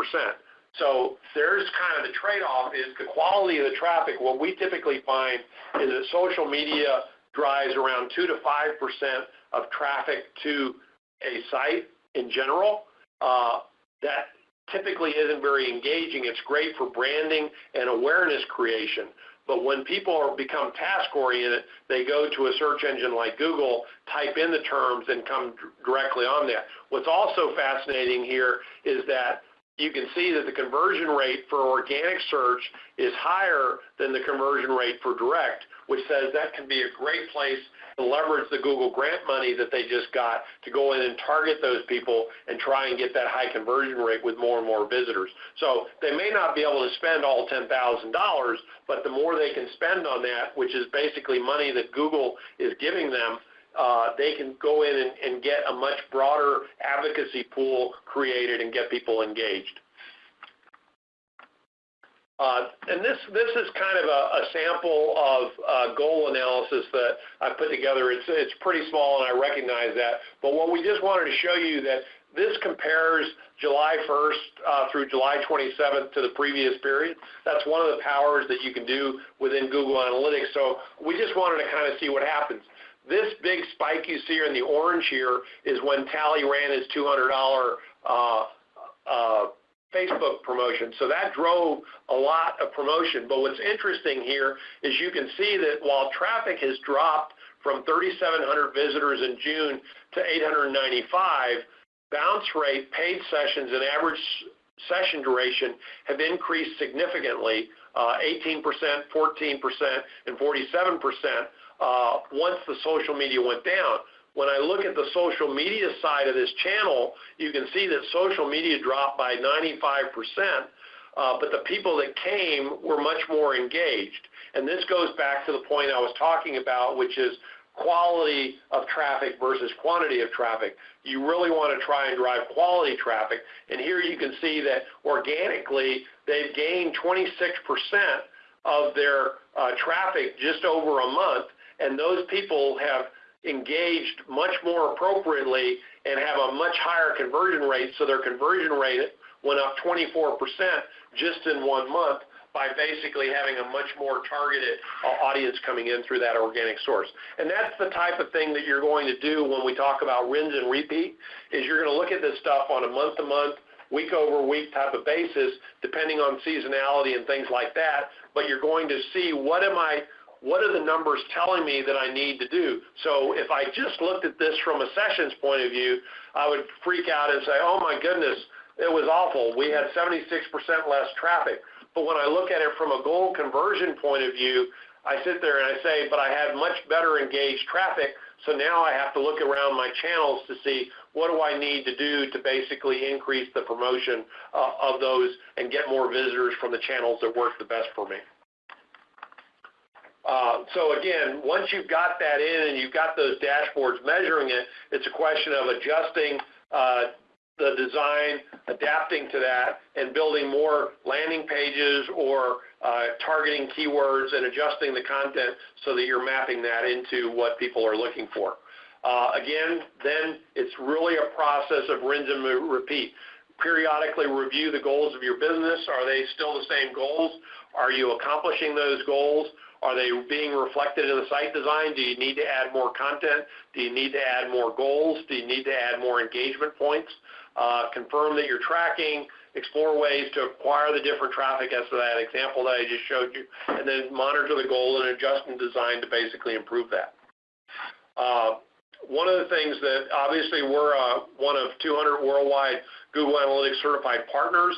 So there's kind of the trade-off is the quality of the traffic. What we typically find is that social media drives around 2 to 5% of traffic to a site in general. Uh, that typically isn't very engaging. It's great for branding and awareness creation. But when people are, become task-oriented, they go to a search engine like Google, type in the terms, and come directly on that. What's also fascinating here is that you can see that the conversion rate for organic search is higher than the conversion rate for direct, which says that can be a great place to leverage the Google grant money that they just got to go in and target those people and try and get that high conversion rate with more and more visitors. So they may not be able to spend all $10,000, but the more they can spend on that, which is basically money that Google is giving them, uh, they can go in and, and get a much broader advocacy pool created and get people engaged. Uh, and this this is kind of a, a sample of uh, goal analysis that I put together. It's it's pretty small, and I recognize that. But what we just wanted to show you that this compares July 1st uh, through July 27th to the previous period. That's one of the powers that you can do within Google Analytics. So we just wanted to kind of see what happens. This big spike you see in the orange here is when Talley ran his $200 uh, uh, Facebook promotion. So that drove a lot of promotion. But what's interesting here is you can see that while traffic has dropped from 3,700 visitors in June to 895, bounce rate, paid sessions, and average session duration have increased significantly, uh, 18%, 14%, and 47% uh, once the social media went down. When I look at the social media side of this channel, you can see that social media dropped by 95%, uh, but the people that came were much more engaged. And this goes back to the point I was talking about, which is quality of traffic versus quantity of traffic. You really want to try and drive quality traffic. And here you can see that organically, they've gained 26% of their uh, traffic just over a month, and those people have engaged much more appropriately and have a much higher conversion rate. So their conversion rate went up 24% just in one month by basically having a much more targeted uh, audience coming in through that organic source. And that's the type of thing that you're going to do when we talk about rinse and repeat, is you're going to look at this stuff on a month-to-month, week-over-week type of basis, depending on seasonality and things like that, but you're going to see what am I what are the numbers telling me that I need to do? So if I just looked at this from a sessions point of view, I would freak out and say, oh my goodness, it was awful. We had 76% less traffic. But when I look at it from a goal conversion point of view, I sit there and I say, but I had much better engaged traffic, so now I have to look around my channels to see what do I need to do to basically increase the promotion uh, of those and get more visitors from the channels that work the best for me. Uh, so again, once you've got that in and you've got those dashboards measuring it, it's a question of adjusting uh, the design, adapting to that, and building more landing pages or uh, targeting keywords and adjusting the content so that you're mapping that into what people are looking for. Again, then it's really a process of rinse and repeat. Periodically review the goals of your business. Are they still the same goals? Are you accomplishing those goals? Are they being reflected in the site design? Do you need to add more content? Do you need to add more goals? Do you need to add more engagement points? Uh, confirm that you're tracking, explore ways to acquire the different traffic as to that example that I just showed you, and then monitor the goal and adjust and design to basically improve that. Uh, one of the things that obviously we're uh, one of 200 worldwide Google Analytics certified partners.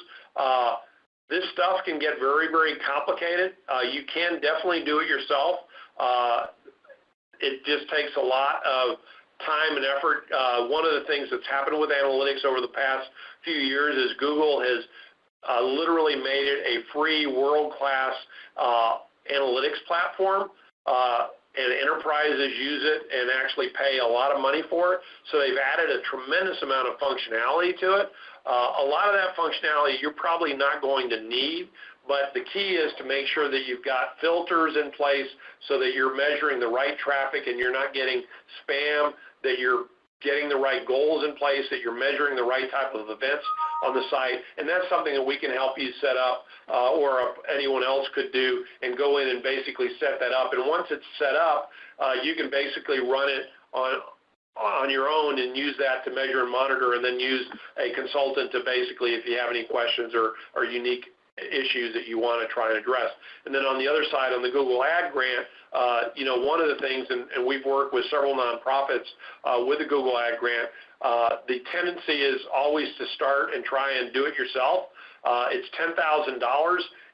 This stuff can get very, very complicated. Uh, you can definitely do it yourself. Uh, it just takes a lot of time and effort. Uh, one of the things that's happened with analytics over the past few years is Google has uh, literally made it a free world-class uh, analytics platform. Uh, and enterprises use it and actually pay a lot of money for it. So they've added a tremendous amount of functionality to it. Uh, a lot of that functionality you're probably not going to need, but the key is to make sure that you've got filters in place so that you're measuring the right traffic and you're not getting spam, that you're getting the right goals in place, that you're measuring the right type of events on the site. And that's something that we can help you set up uh, or anyone else could do and go in and basically set that up. And once it's set up, uh, you can basically run it on on your own and use that to measure and monitor and then use a consultant to basically, if you have any questions or, or unique issues that you want to try and address. And then on the other side, on the Google Ad Grant, uh, you know, one of the things, and, and we've worked with several nonprofits uh, with the Google Ad Grant, uh, the tendency is always to start and try and do it yourself. Uh, it's $10,000.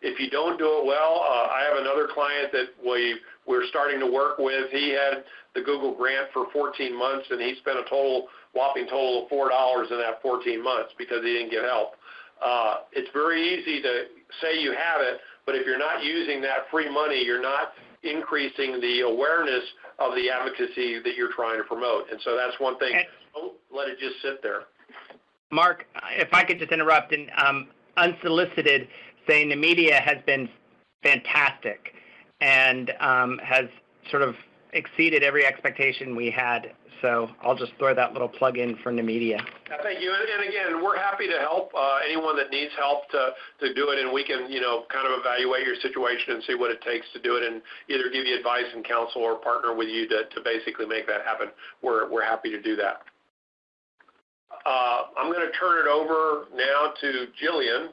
If you don't do it well, uh, I have another client that we, we're starting to work with. He had the Google grant for 14 months, and he spent a total whopping total of $4 in that 14 months because he didn't get help. Uh, it's very easy to say you have it, but if you're not using that free money, you're not increasing the awareness of the advocacy that you're trying to promote. And so that's one thing. Don't let it just sit there. Mark, if I could just interrupt and um, unsolicited, saying the media has been fantastic and um, has sort of exceeded every expectation we had so I'll just throw that little plug in for Nemedia. Thank you. And again, we're happy to help uh, anyone that needs help to, to do it, and we can, you know, kind of evaluate your situation and see what it takes to do it, and either give you advice and counsel or partner with you to, to basically make that happen. We're we're happy to do that. Uh, I'm going to turn it over now to Jillian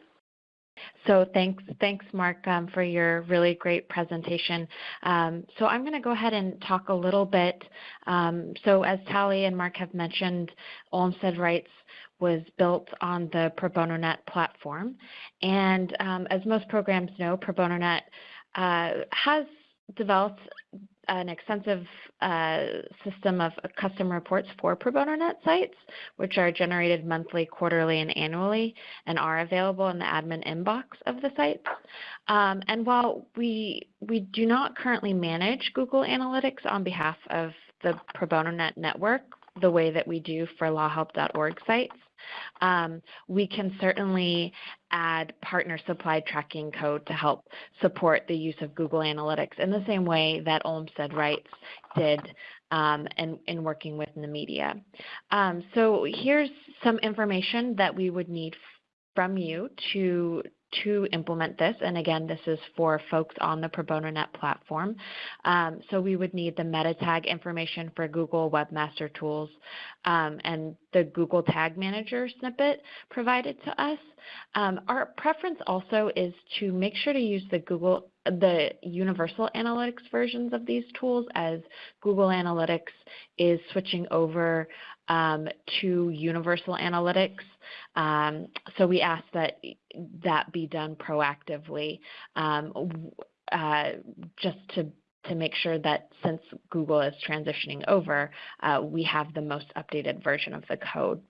so thanks, thanks, Mark, um, for your really great presentation. Um, so I'm going to go ahead and talk a little bit. Um, so as Talley and Mark have mentioned, Olmstead Rights was built on the Pro Bono Net platform. And um, as most programs know, Pro Bono Net uh, has developed an extensive uh, system of custom reports for Pro Bono Net sites, which are generated monthly, quarterly, and annually, and are available in the admin inbox of the sites. Um, and while we we do not currently manage Google Analytics on behalf of the Pro Bono Net network the way that we do for lawhelp.org sites, um, we can certainly add partner supply tracking code to help support the use of Google Analytics in the same way that Olmstead Rights did um, in, in working with Nemedia. Um, so here's some information that we would need from you to to implement this. And again, this is for folks on the Pro Bono Net platform. Um, so we would need the meta tag information for Google Webmaster Tools um, and the Google Tag Manager snippet provided to us. Um, our preference also is to make sure to use the Google the universal analytics versions of these tools as Google Analytics is switching over um, to universal analytics. Um, so we ask that that be done proactively um, uh, just to to make sure that since Google is transitioning over, uh, we have the most updated version of the code.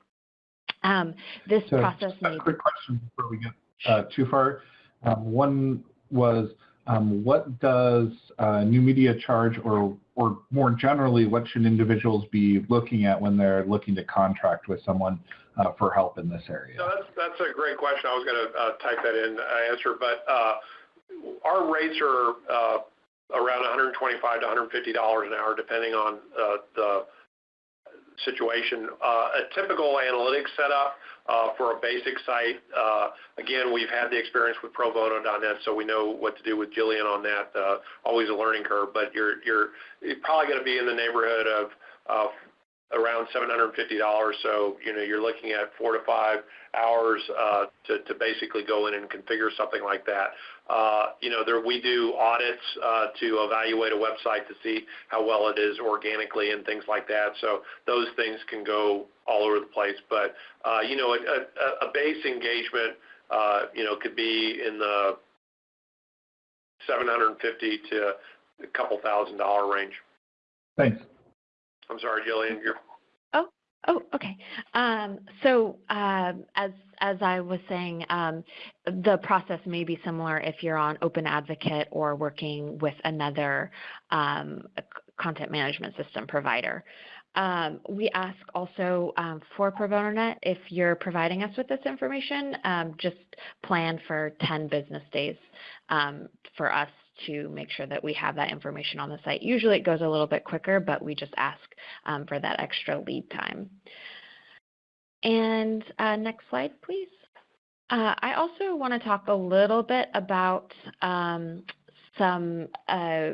Um, this so process a needs. quick question before we get uh, too far. Um, one was um, what does uh, Nemedia charge, or, or more generally, what should individuals be looking at when they're looking to contract with someone uh, for help in this area? No, that's, that's a great question. I was going to uh, type that in uh, answer, but uh, our rates are uh, around 125 to 150 dollars an hour, depending on the situation. a typical analytics setup uh, for a basic site. Uh, again, we've had the experience with ProBono.net, so we know what to do with Jillian on that. Uh, always a learning curve, but you're probably going to be in the neighborhood of around $750. So, you know, you're looking at four to five hours uh, to, to basically go in and configure something like that. Uh, you know, there, we do audits uh, to evaluate a website to see how well it is organically and things like that. So those things can go all over the place. But, uh, you know, a, base engagement, uh, you know, could be in the 750 to a couple thousand dollar range. Thanks. I'm sorry, Jillian. You're... Oh, okay. Um, so um, as as I was saying, um, the process may be similar if you're on Open Advocate or working with another um, content management system provider. Um, we ask also for Pro Bono Net, if you're providing us with this information, just plan for 10 business days for us to make sure that we have that information on the site. Usually it goes a little bit quicker, but we just ask um, for that extra lead time. And uh, next slide, please. Uh, I also want to talk a little bit about um, some uh,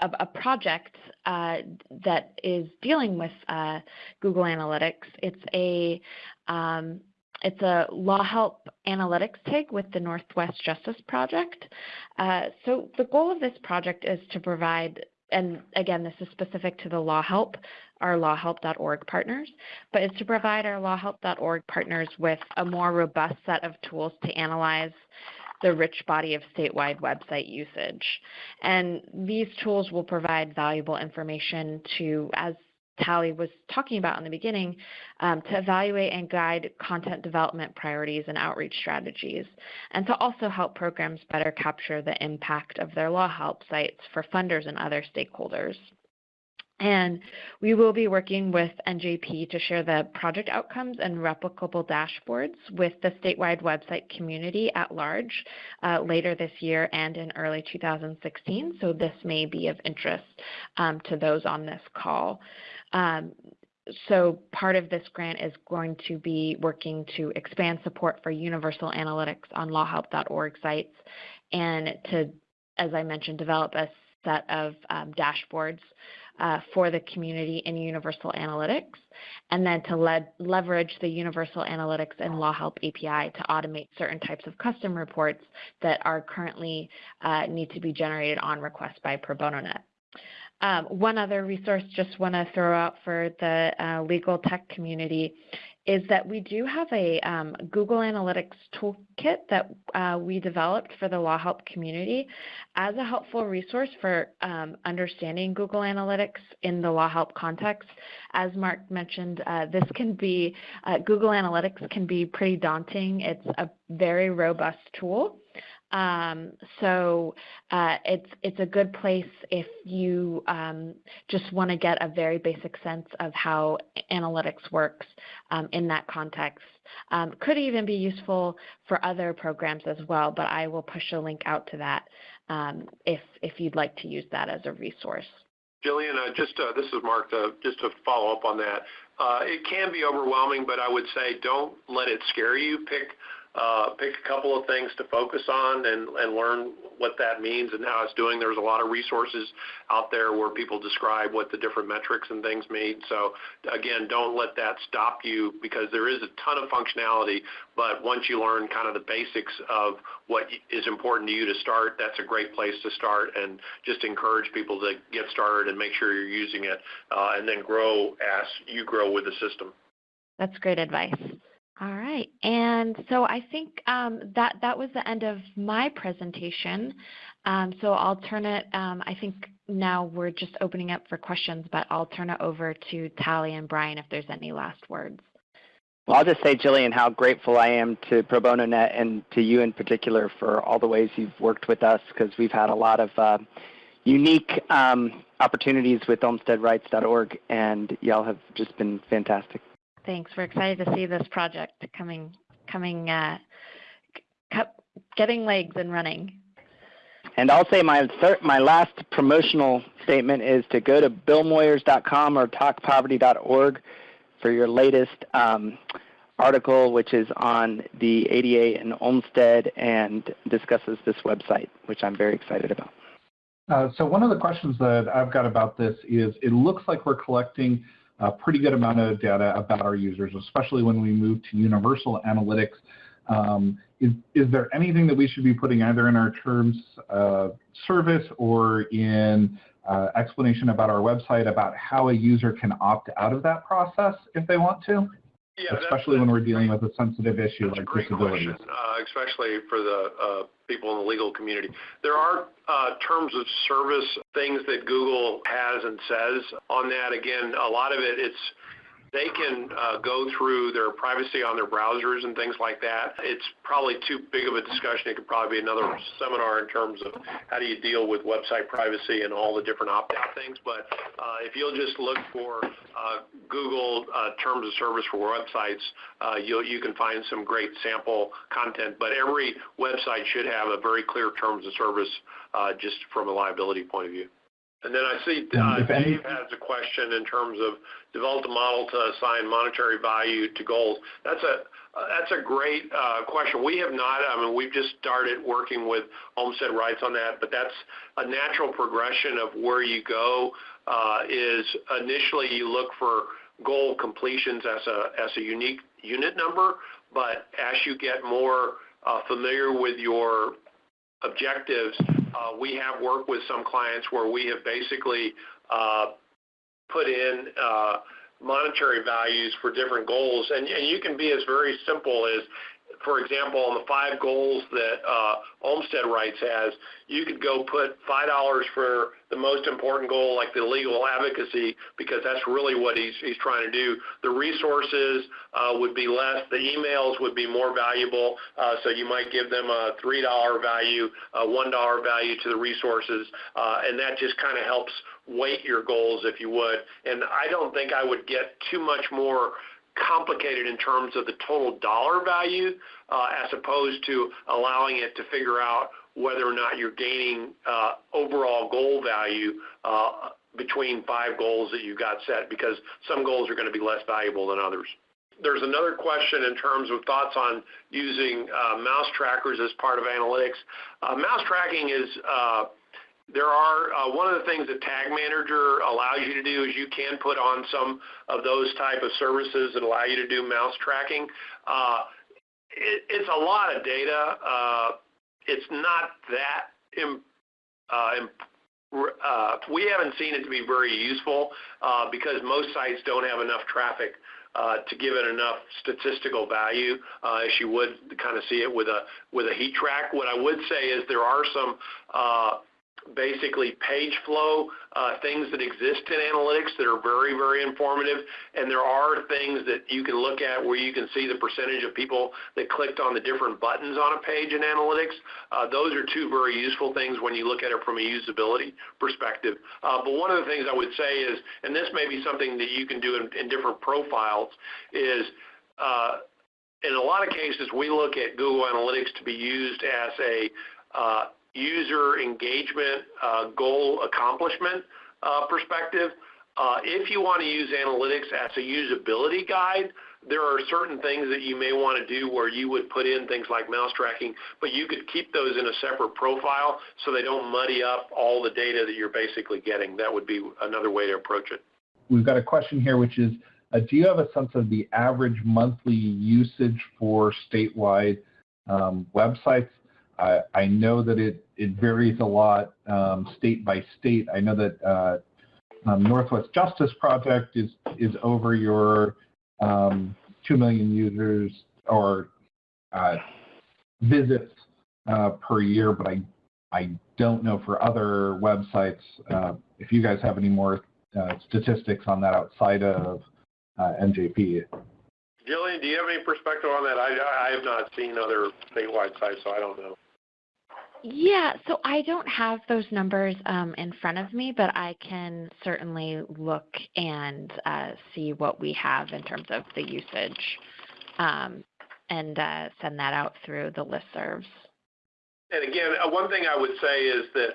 a, a project uh, that is dealing with uh, Google Analytics. It's a um, it's a law help analytics TIG with the Northwest Justice Project. Uh, so the goal of this project is to provide, and again, this is specific to the law help, our lawhelp.org partners, but it's to provide our lawhelp.org partners with a more robust set of tools to analyze the rich body of statewide website usage. And these tools will provide valuable information to, as Talley was talking about in the beginning, um, to evaluate and guide content development priorities and outreach strategies, and to also help programs better capture the impact of their law help sites for funders and other stakeholders. And we will be working with NJP to share the project outcomes and replicable dashboards with the statewide website community at large uh, later this year and in early 2016. So this may be of interest um, to those on this call. Um, so part of this grant is going to be working to expand support for universal analytics on lawhelp.org sites and to, as I mentioned, develop a set of um, dashboards uh, for the community in Universal Analytics, and then to le- leverage the Universal Analytics and Law Help API to automate certain types of custom reports that are currently uh, need to be generated on request by Pro Bono Net. Um, one other resource just want to throw out for the uh, legal tech community is that we do have a um, Google Analytics toolkit that uh, we developed for the Law Help community as a helpful resource for um, understanding Google Analytics in the Law Help context. As Mark mentioned, uh, this can be, uh, Google Analytics can be pretty daunting. It's a very robust tool. Um, so uh, it's it's a good place if you um, just want to get a very basic sense of how analytics works um, in that context. Um, could even be useful for other programs as well, but I will push a link out to that um, if if you'd like to use that as a resource. Jillian, uh, just uh, this is Mark. Uh, just to follow up on that, uh, it can be overwhelming, but I would say don't let it scare you. Pick pick a couple of things to focus on and, and learn what that means and how it's doing. There's a lot of resources out there where people describe what the different metrics and things mean. So again, don't let that stop you because there is a ton of functionality, but once you learn kind of the basics of what is important to you to start, that's a great place to start and just encourage people to get started and make sure you're using it uh, and then grow as you grow with the system. That's great advice. All right, and so I think um, that that was the end of my presentation. Um, so I'll turn it. Um, I think now we're just opening up for questions, but I'll turn it over to Talley and Brian if there's any last words. Well, I'll just say, Jillian, how grateful I am to Pro Bono Net and to you in particular for all the ways you've worked with us because we've had a lot of uh, unique um, opportunities with olmsteadrights.org, and y'all have just been fantastic. Thanks. We're excited to see this project coming, coming, uh, getting legs and running. And I'll say my third, my last promotional statement is to go to billmoyers.com or talkpoverty.org for your latest um, article, which is on the ADA and Olmstead and discusses this website, which I'm very excited about. Uh, so one of the questions that I've got about this is it looks like we're collecting a pretty good amount of data about our users, especially when we move to universal analytics. Um, is, is, there anything that we should be putting either in our terms of service or in uh, explanation about our website about how a user can opt out of that process if they want to? Yeah, especially when we're dealing with a sensitive issue like disabilities. Uh, especially for the uh, people in the legal community. There are uh, terms of service things that Google has and says on that. Again, a lot of it, it's they can uh, go through their privacy on their browsers and things like that. It's probably too big of a discussion. It could probably be another seminar in terms of how do you deal with website privacy and all the different opt-out things. But uh, if you'll just look for uh, Google uh, terms of service for websites, uh, you you can find some great sample content. But every website should have a very clear terms of service uh, just from a liability point of view. And then I see uh, Dave has a question in terms of develop a model to assign monetary value to goals. That's a uh, that's a great uh, question. We have not. I mean, we've just started working with Olmstead Rights on that, but that's a natural progression of where you go. Uh, is initially you look for goal completions as a as a unique unit number, but as you get more uh, familiar with your objectives, uh, we have worked with some clients where we have basically uh, put in uh, monetary values for different goals. You can be as very simple as for example, on the five goals that uh, Olmstead Rights has, you could go put five dollars for the most important goal, like the legal advocacy, because that's really what he's he's trying to do. The resources uh, would be less. The emails would be more valuable. Uh, so you might give them a three dollar value, a one dollar value to the resources, uh, and that just kind of helps weight your goals, if you would. And I don't think I would get too much more complicated in terms of the total dollar value uh, as opposed to allowing it to figure out whether or not you're gaining uh, overall goal value uh, between five goals that you've got set because some goals are going to be less valuable than others. There's another question in terms of thoughts on using mouse trackers as part of analytics. Mouse tracking is there are uh, one of the things that Tag Manager allows you to do is you can put on some of those type of services that allow you to do mouse tracking. Uh, it, it's a lot of data. Uh, it's not that uh, uh, we haven't seen it to be very useful uh, because most sites don't have enough traffic uh, to give it enough statistical value uh, as you would kind of see it with a with a heat track. What I would say is there are some uh, basically page flow uh, things that exist in analytics that are very, very informative. And there are things that you can look at where you can see the percentage of people that clicked on the different buttons on a page in analytics. Uh, those are two very useful things when you look at it from a usability perspective. Uh, but one of the things I would say is, and this may be something that you can do in, in different profiles, is in a lot of cases, we look at Google Analytics to be used as a user engagement uh, goal accomplishment uh, perspective. Uh, if you want to use analytics as a usability guide, there are certain things that you may want to do where you would put in things like mouse tracking, but you could keep those in a separate profile so they don't muddy up all the data that you're basically getting. That would be another way to approach it. We've got a question here, which is, do you have a sense of the average monthly usage for statewide um, websites? I, I know that it, it varies a lot um, state by state. I know that uh, um, Northwest Justice Project is, is over your um, 2 million users or uh, visits uh, per year, but I, I don't know for other websites uh, if you guys have any more uh, statistics on that outside of uh, NJP. Jillian, do you have any perspective on that? I, I have not seen other statewide sites, so I don't know. Yeah, so I don't have those numbers um, in front of me, but I can certainly look and uh, see what we have in terms of the usage um, and uh, send that out through the listservs. And again, uh, one thing I would say is that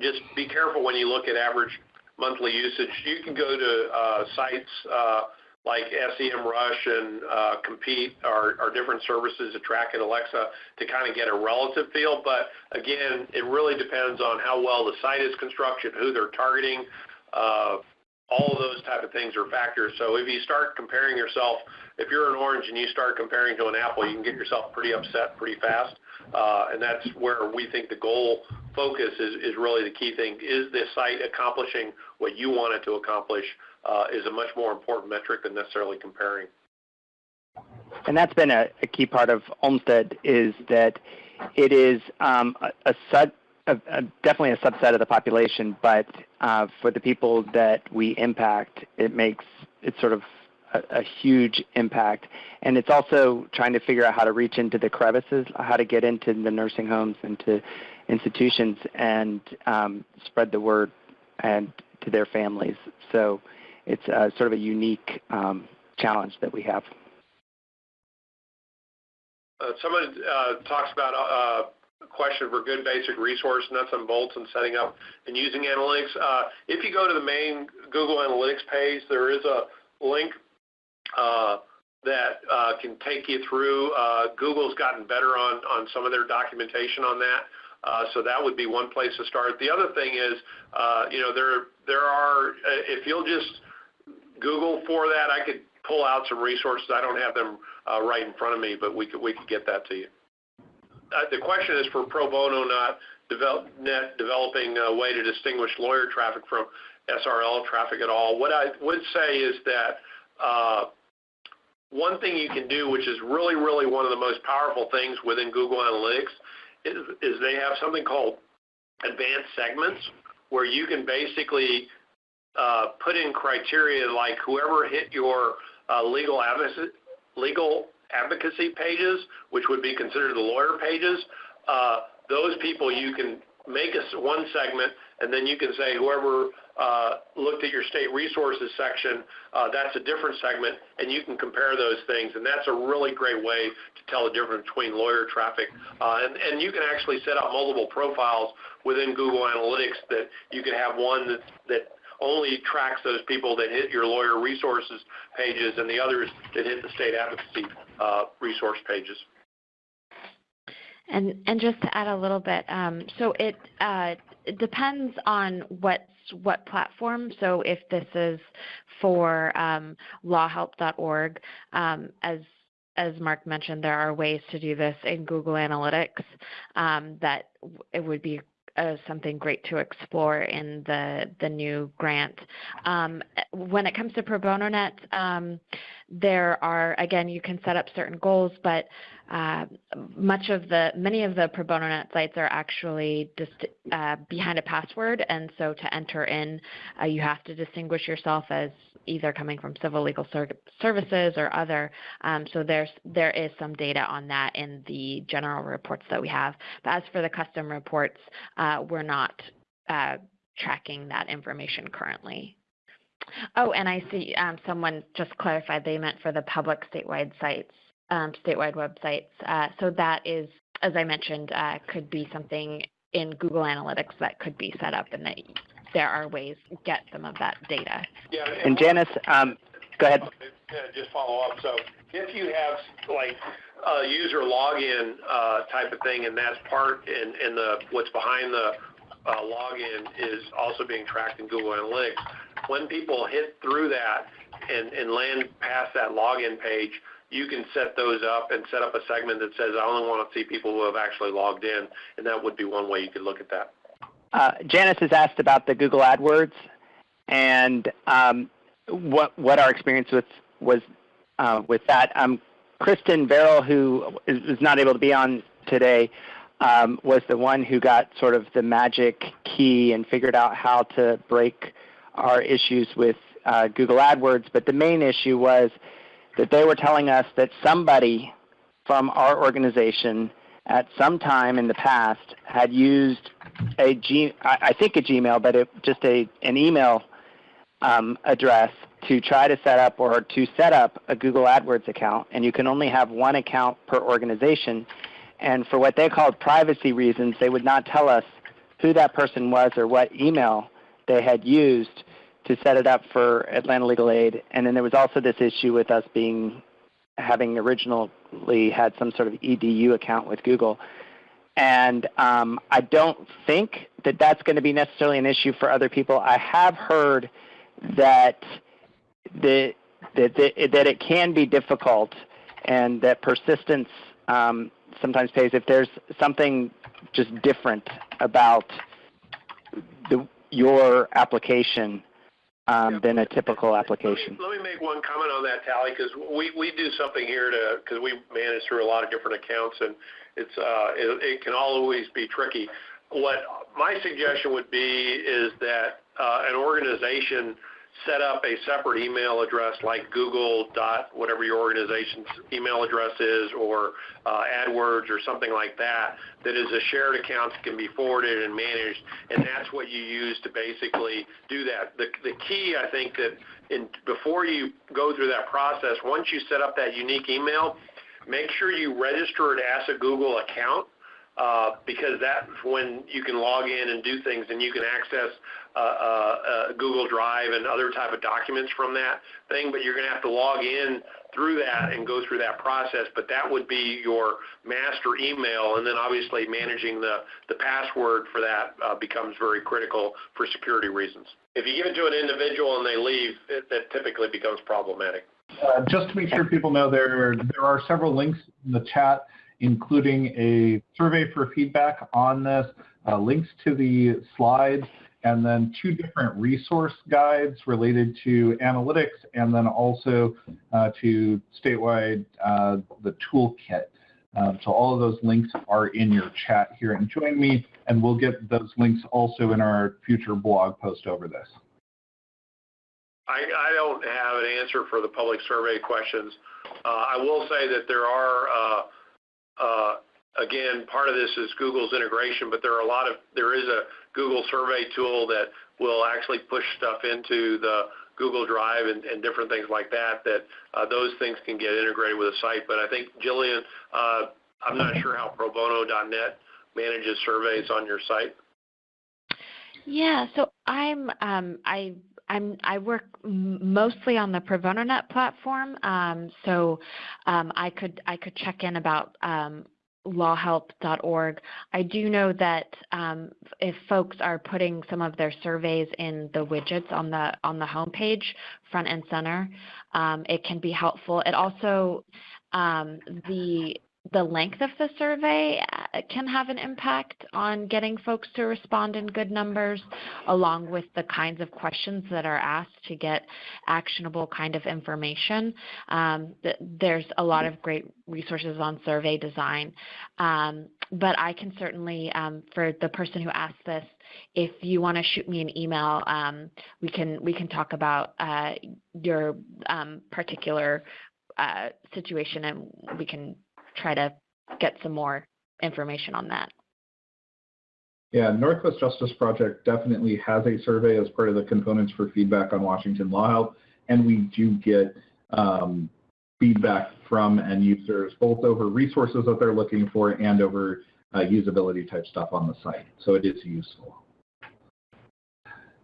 just be careful when you look at average monthly usage. You can go to uh, sites uh, like SEMrush and uh, Compete are, different services to track at Alexa to kind of get a relative feel. But again, it really depends on how well the site is constructed, who they're targeting. Uh, all of those type of things are factors. So if you start comparing yourself, if you're an orange and you start comparing to an apple, you can get yourself pretty upset pretty fast. Uh, and that's where we think the goal focus is, really the key thing. Is the site accomplishing what you want it to accomplish is a much more important metric than necessarily comparing. And that's been a, a key part of Olmstead is that it is um, a, a, sub, a, a, definitely a subset of the population, but uh, for the people that we impact, it makes it sort of a, a, huge impact. And it's also trying to figure out how to reach into the crevices, how to get into the nursing homes and to institutions and um, spread the word and to their families. So it's uh, sort of a unique um, challenge that we have. Uh, someone uh, talks about uh, a question for good basic resource nuts and bolts and setting up and using analytics. Uh, if you go to the main Google Analytics page, there is a link uh, that uh, can take you through. Google's gotten better on, on some of their documentation on that. Uh, so that would be one place to start. The other thing is, uh, you know, there there are if you'll just Google for that, I could pull out some resources. I don't have them uh, right in front of me, but we could we could get that to you. Uh, the question is for pro bono, not develop, net developing a way to distinguish lawyer traffic from SRL traffic at all. What I would say is that uh, one thing you can do, which is really, really one of the most powerful things within Google Analytics, is, is they have something called advanced segments, where you can basically uh, put in criteria like whoever hit your uh, legal advocacy, legal advocacy pages, which would be considered the lawyer pages, uh, those people you can make a, one segment and then you can say whoever uh, looked at your state resources section, uh, that's a different segment, and you can compare those things. And that's a really great way to tell the difference between lawyer traffic. Uh, and, and you can actually set up multiple profiles within Google Analytics that you can have one that, that only tracks those people that hit your lawyer resources pages and the others that hit the state advocacy uh, resource pages. And and just to add a little bit, um, so it, uh, it depends on what what platform. So if this is for um, lawhelp.org, um, as as Mark mentioned, there are ways to do this in Google Analytics um, that it would be uh, something great to explore in the the new grant. Um, when it comes to Pro Bono Net, um, there are again you can set up certain goals, but uh, much of the many of the Pro Bono Net sites are actually just uh, behind a password, and so to enter in, uh, you have to distinguish yourself as either coming from civil legal ser services or other. Um, so there's there is some data on that in the general reports that we have. But as for the custom reports, uh, we're not uh, tracking that information currently. Oh, and I see um, someone just clarified they meant for the public statewide sites, um, statewide websites. Uh, so that is, as I mentioned, uh, could be something in Google Analytics that could be set up and that there are ways to get some of that data. Yeah, and, and Janice, um, go ahead. just follow up. So if you have like a user login uh, type of thing, and that's part in, in the what's behind the uh, login is also being tracked in Google Analytics. When people hit through that and, and land past that login page, you can set those up and set up a segment that says, I only want to see people who have actually logged in, and that would be one way you could look at that. Uh, Janice has asked about the Google AdWords and um, what what our experience with was uh, with that. Um, Kristen Verrill, who is, not able to be on today, um, was the one who got sort of the magic key and figured out how to break our issues with uh, Google AdWords. But the main issue was that they were telling us that somebody from our organization at some time in the past had used a G, I think a Gmail, but it, just a an email um, address to try to set up or to set up a Google AdWords account, and you can only have one account per organization. And for what they called privacy reasons, they would not tell us who that person was or what email they had used to set it up for Atlanta Legal Aid. And then there was also this issue with us being having originally had some sort of edu account with Google. And um, I don't think that that's going to be necessarily an issue for other people. I have heard that the, that, the, that it can be difficult and that persistence um, sometimes pays if there's something just different about the, your application um, yeah. than a typical application. Let me, let me, make one comment on that, Talley, because we, we do something here to because we manage through a lot of different accounts, and it's uh, it, it, can always be tricky. What my suggestion would be is that uh, an organization set up a separate email address like Google dot whatever your organization's email address is, or uh, AdWords or something like that, that is a shared account that can be forwarded and managed, and that's what you use to basically do that. The, the key, I think, that in, before you go through that process, once you set up that unique email, make sure you register it as a Google account uh, because that's when you can log in and do things and you can access Google Drive and other type of documents from that thing, but you're going to have to log in through that and go through that process. But that would be your master email, and then obviously managing the, the password for that uh, becomes very critical for security reasons. If you give it to an individual and they leave, that typically becomes problematic. Uh, just to make sure people know, there there are several links in the chat, including a survey for feedback on this, uh, links to the slides, and then two different resource guides related to analytics, and then also uh, to statewide uh, the toolkit. Um, so all of those links are in your chat here and join me, and we'll get those links also in our future blog post over this. I, I don't have an answer for the public survey questions. Uh, I will say that there are, uh, uh, again, part of this is Google's integration, but there are a lot of, there is a Google survey tool that will actually push stuff into the Google Drive and, and different things like that, that uh, those things can get integrated with a site. But I think, Jillian, uh, I'm not sure how probono.net manages surveys on your site. Yeah, so I'm um, I I'm I work mostly on the ProBonoNet platform, um, so um, I could I could check in about lawhelp.org. I do know that um, if folks are putting some of their surveys in the widgets on the on the homepage, front and center, um, it can be helpful. It also um, the the length of the survey uh, can have an impact on getting folks to respond in good numbers, along with the kinds of questions that are asked to get actionable kind of information. Um, there's a lot of great resources on survey design, um, but I can certainly, um, for the person who asked this, if you want to shoot me an email, um, we can we can talk about uh, your um, particular uh, situation and we can try to get some more information on that. Yeah, Northwest Justice Project definitely has a survey as part of the components for feedback on Washington Law Help, and we do get um, feedback from end users, both over resources that they're looking for and over uh, usability type stuff on the site. So it is useful.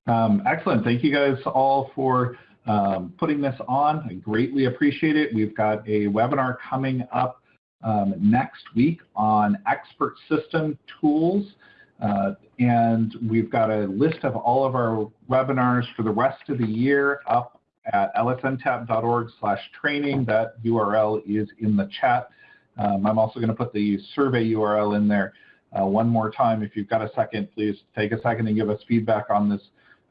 Um, excellent. Thank you guys all for um, putting this on. I greatly appreciate it. We've got a webinar coming up um, next week on expert system tools. Uh, and we've got a list of all of our webinars for the rest of the year up at lsntap.org slash training. That URL is in the chat. Um, I'm also going to put the survey URL in there uh, one more time. If you've got a second, please take a second and give us feedback on this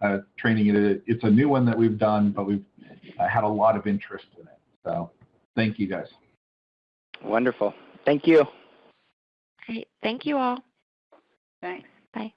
uh, training. It, it's a new one that we've done, but we've uh, had a lot of interest in it. So thank you guys. Wonderful. Thank you. Great. Thank you all. Thanks. Bye.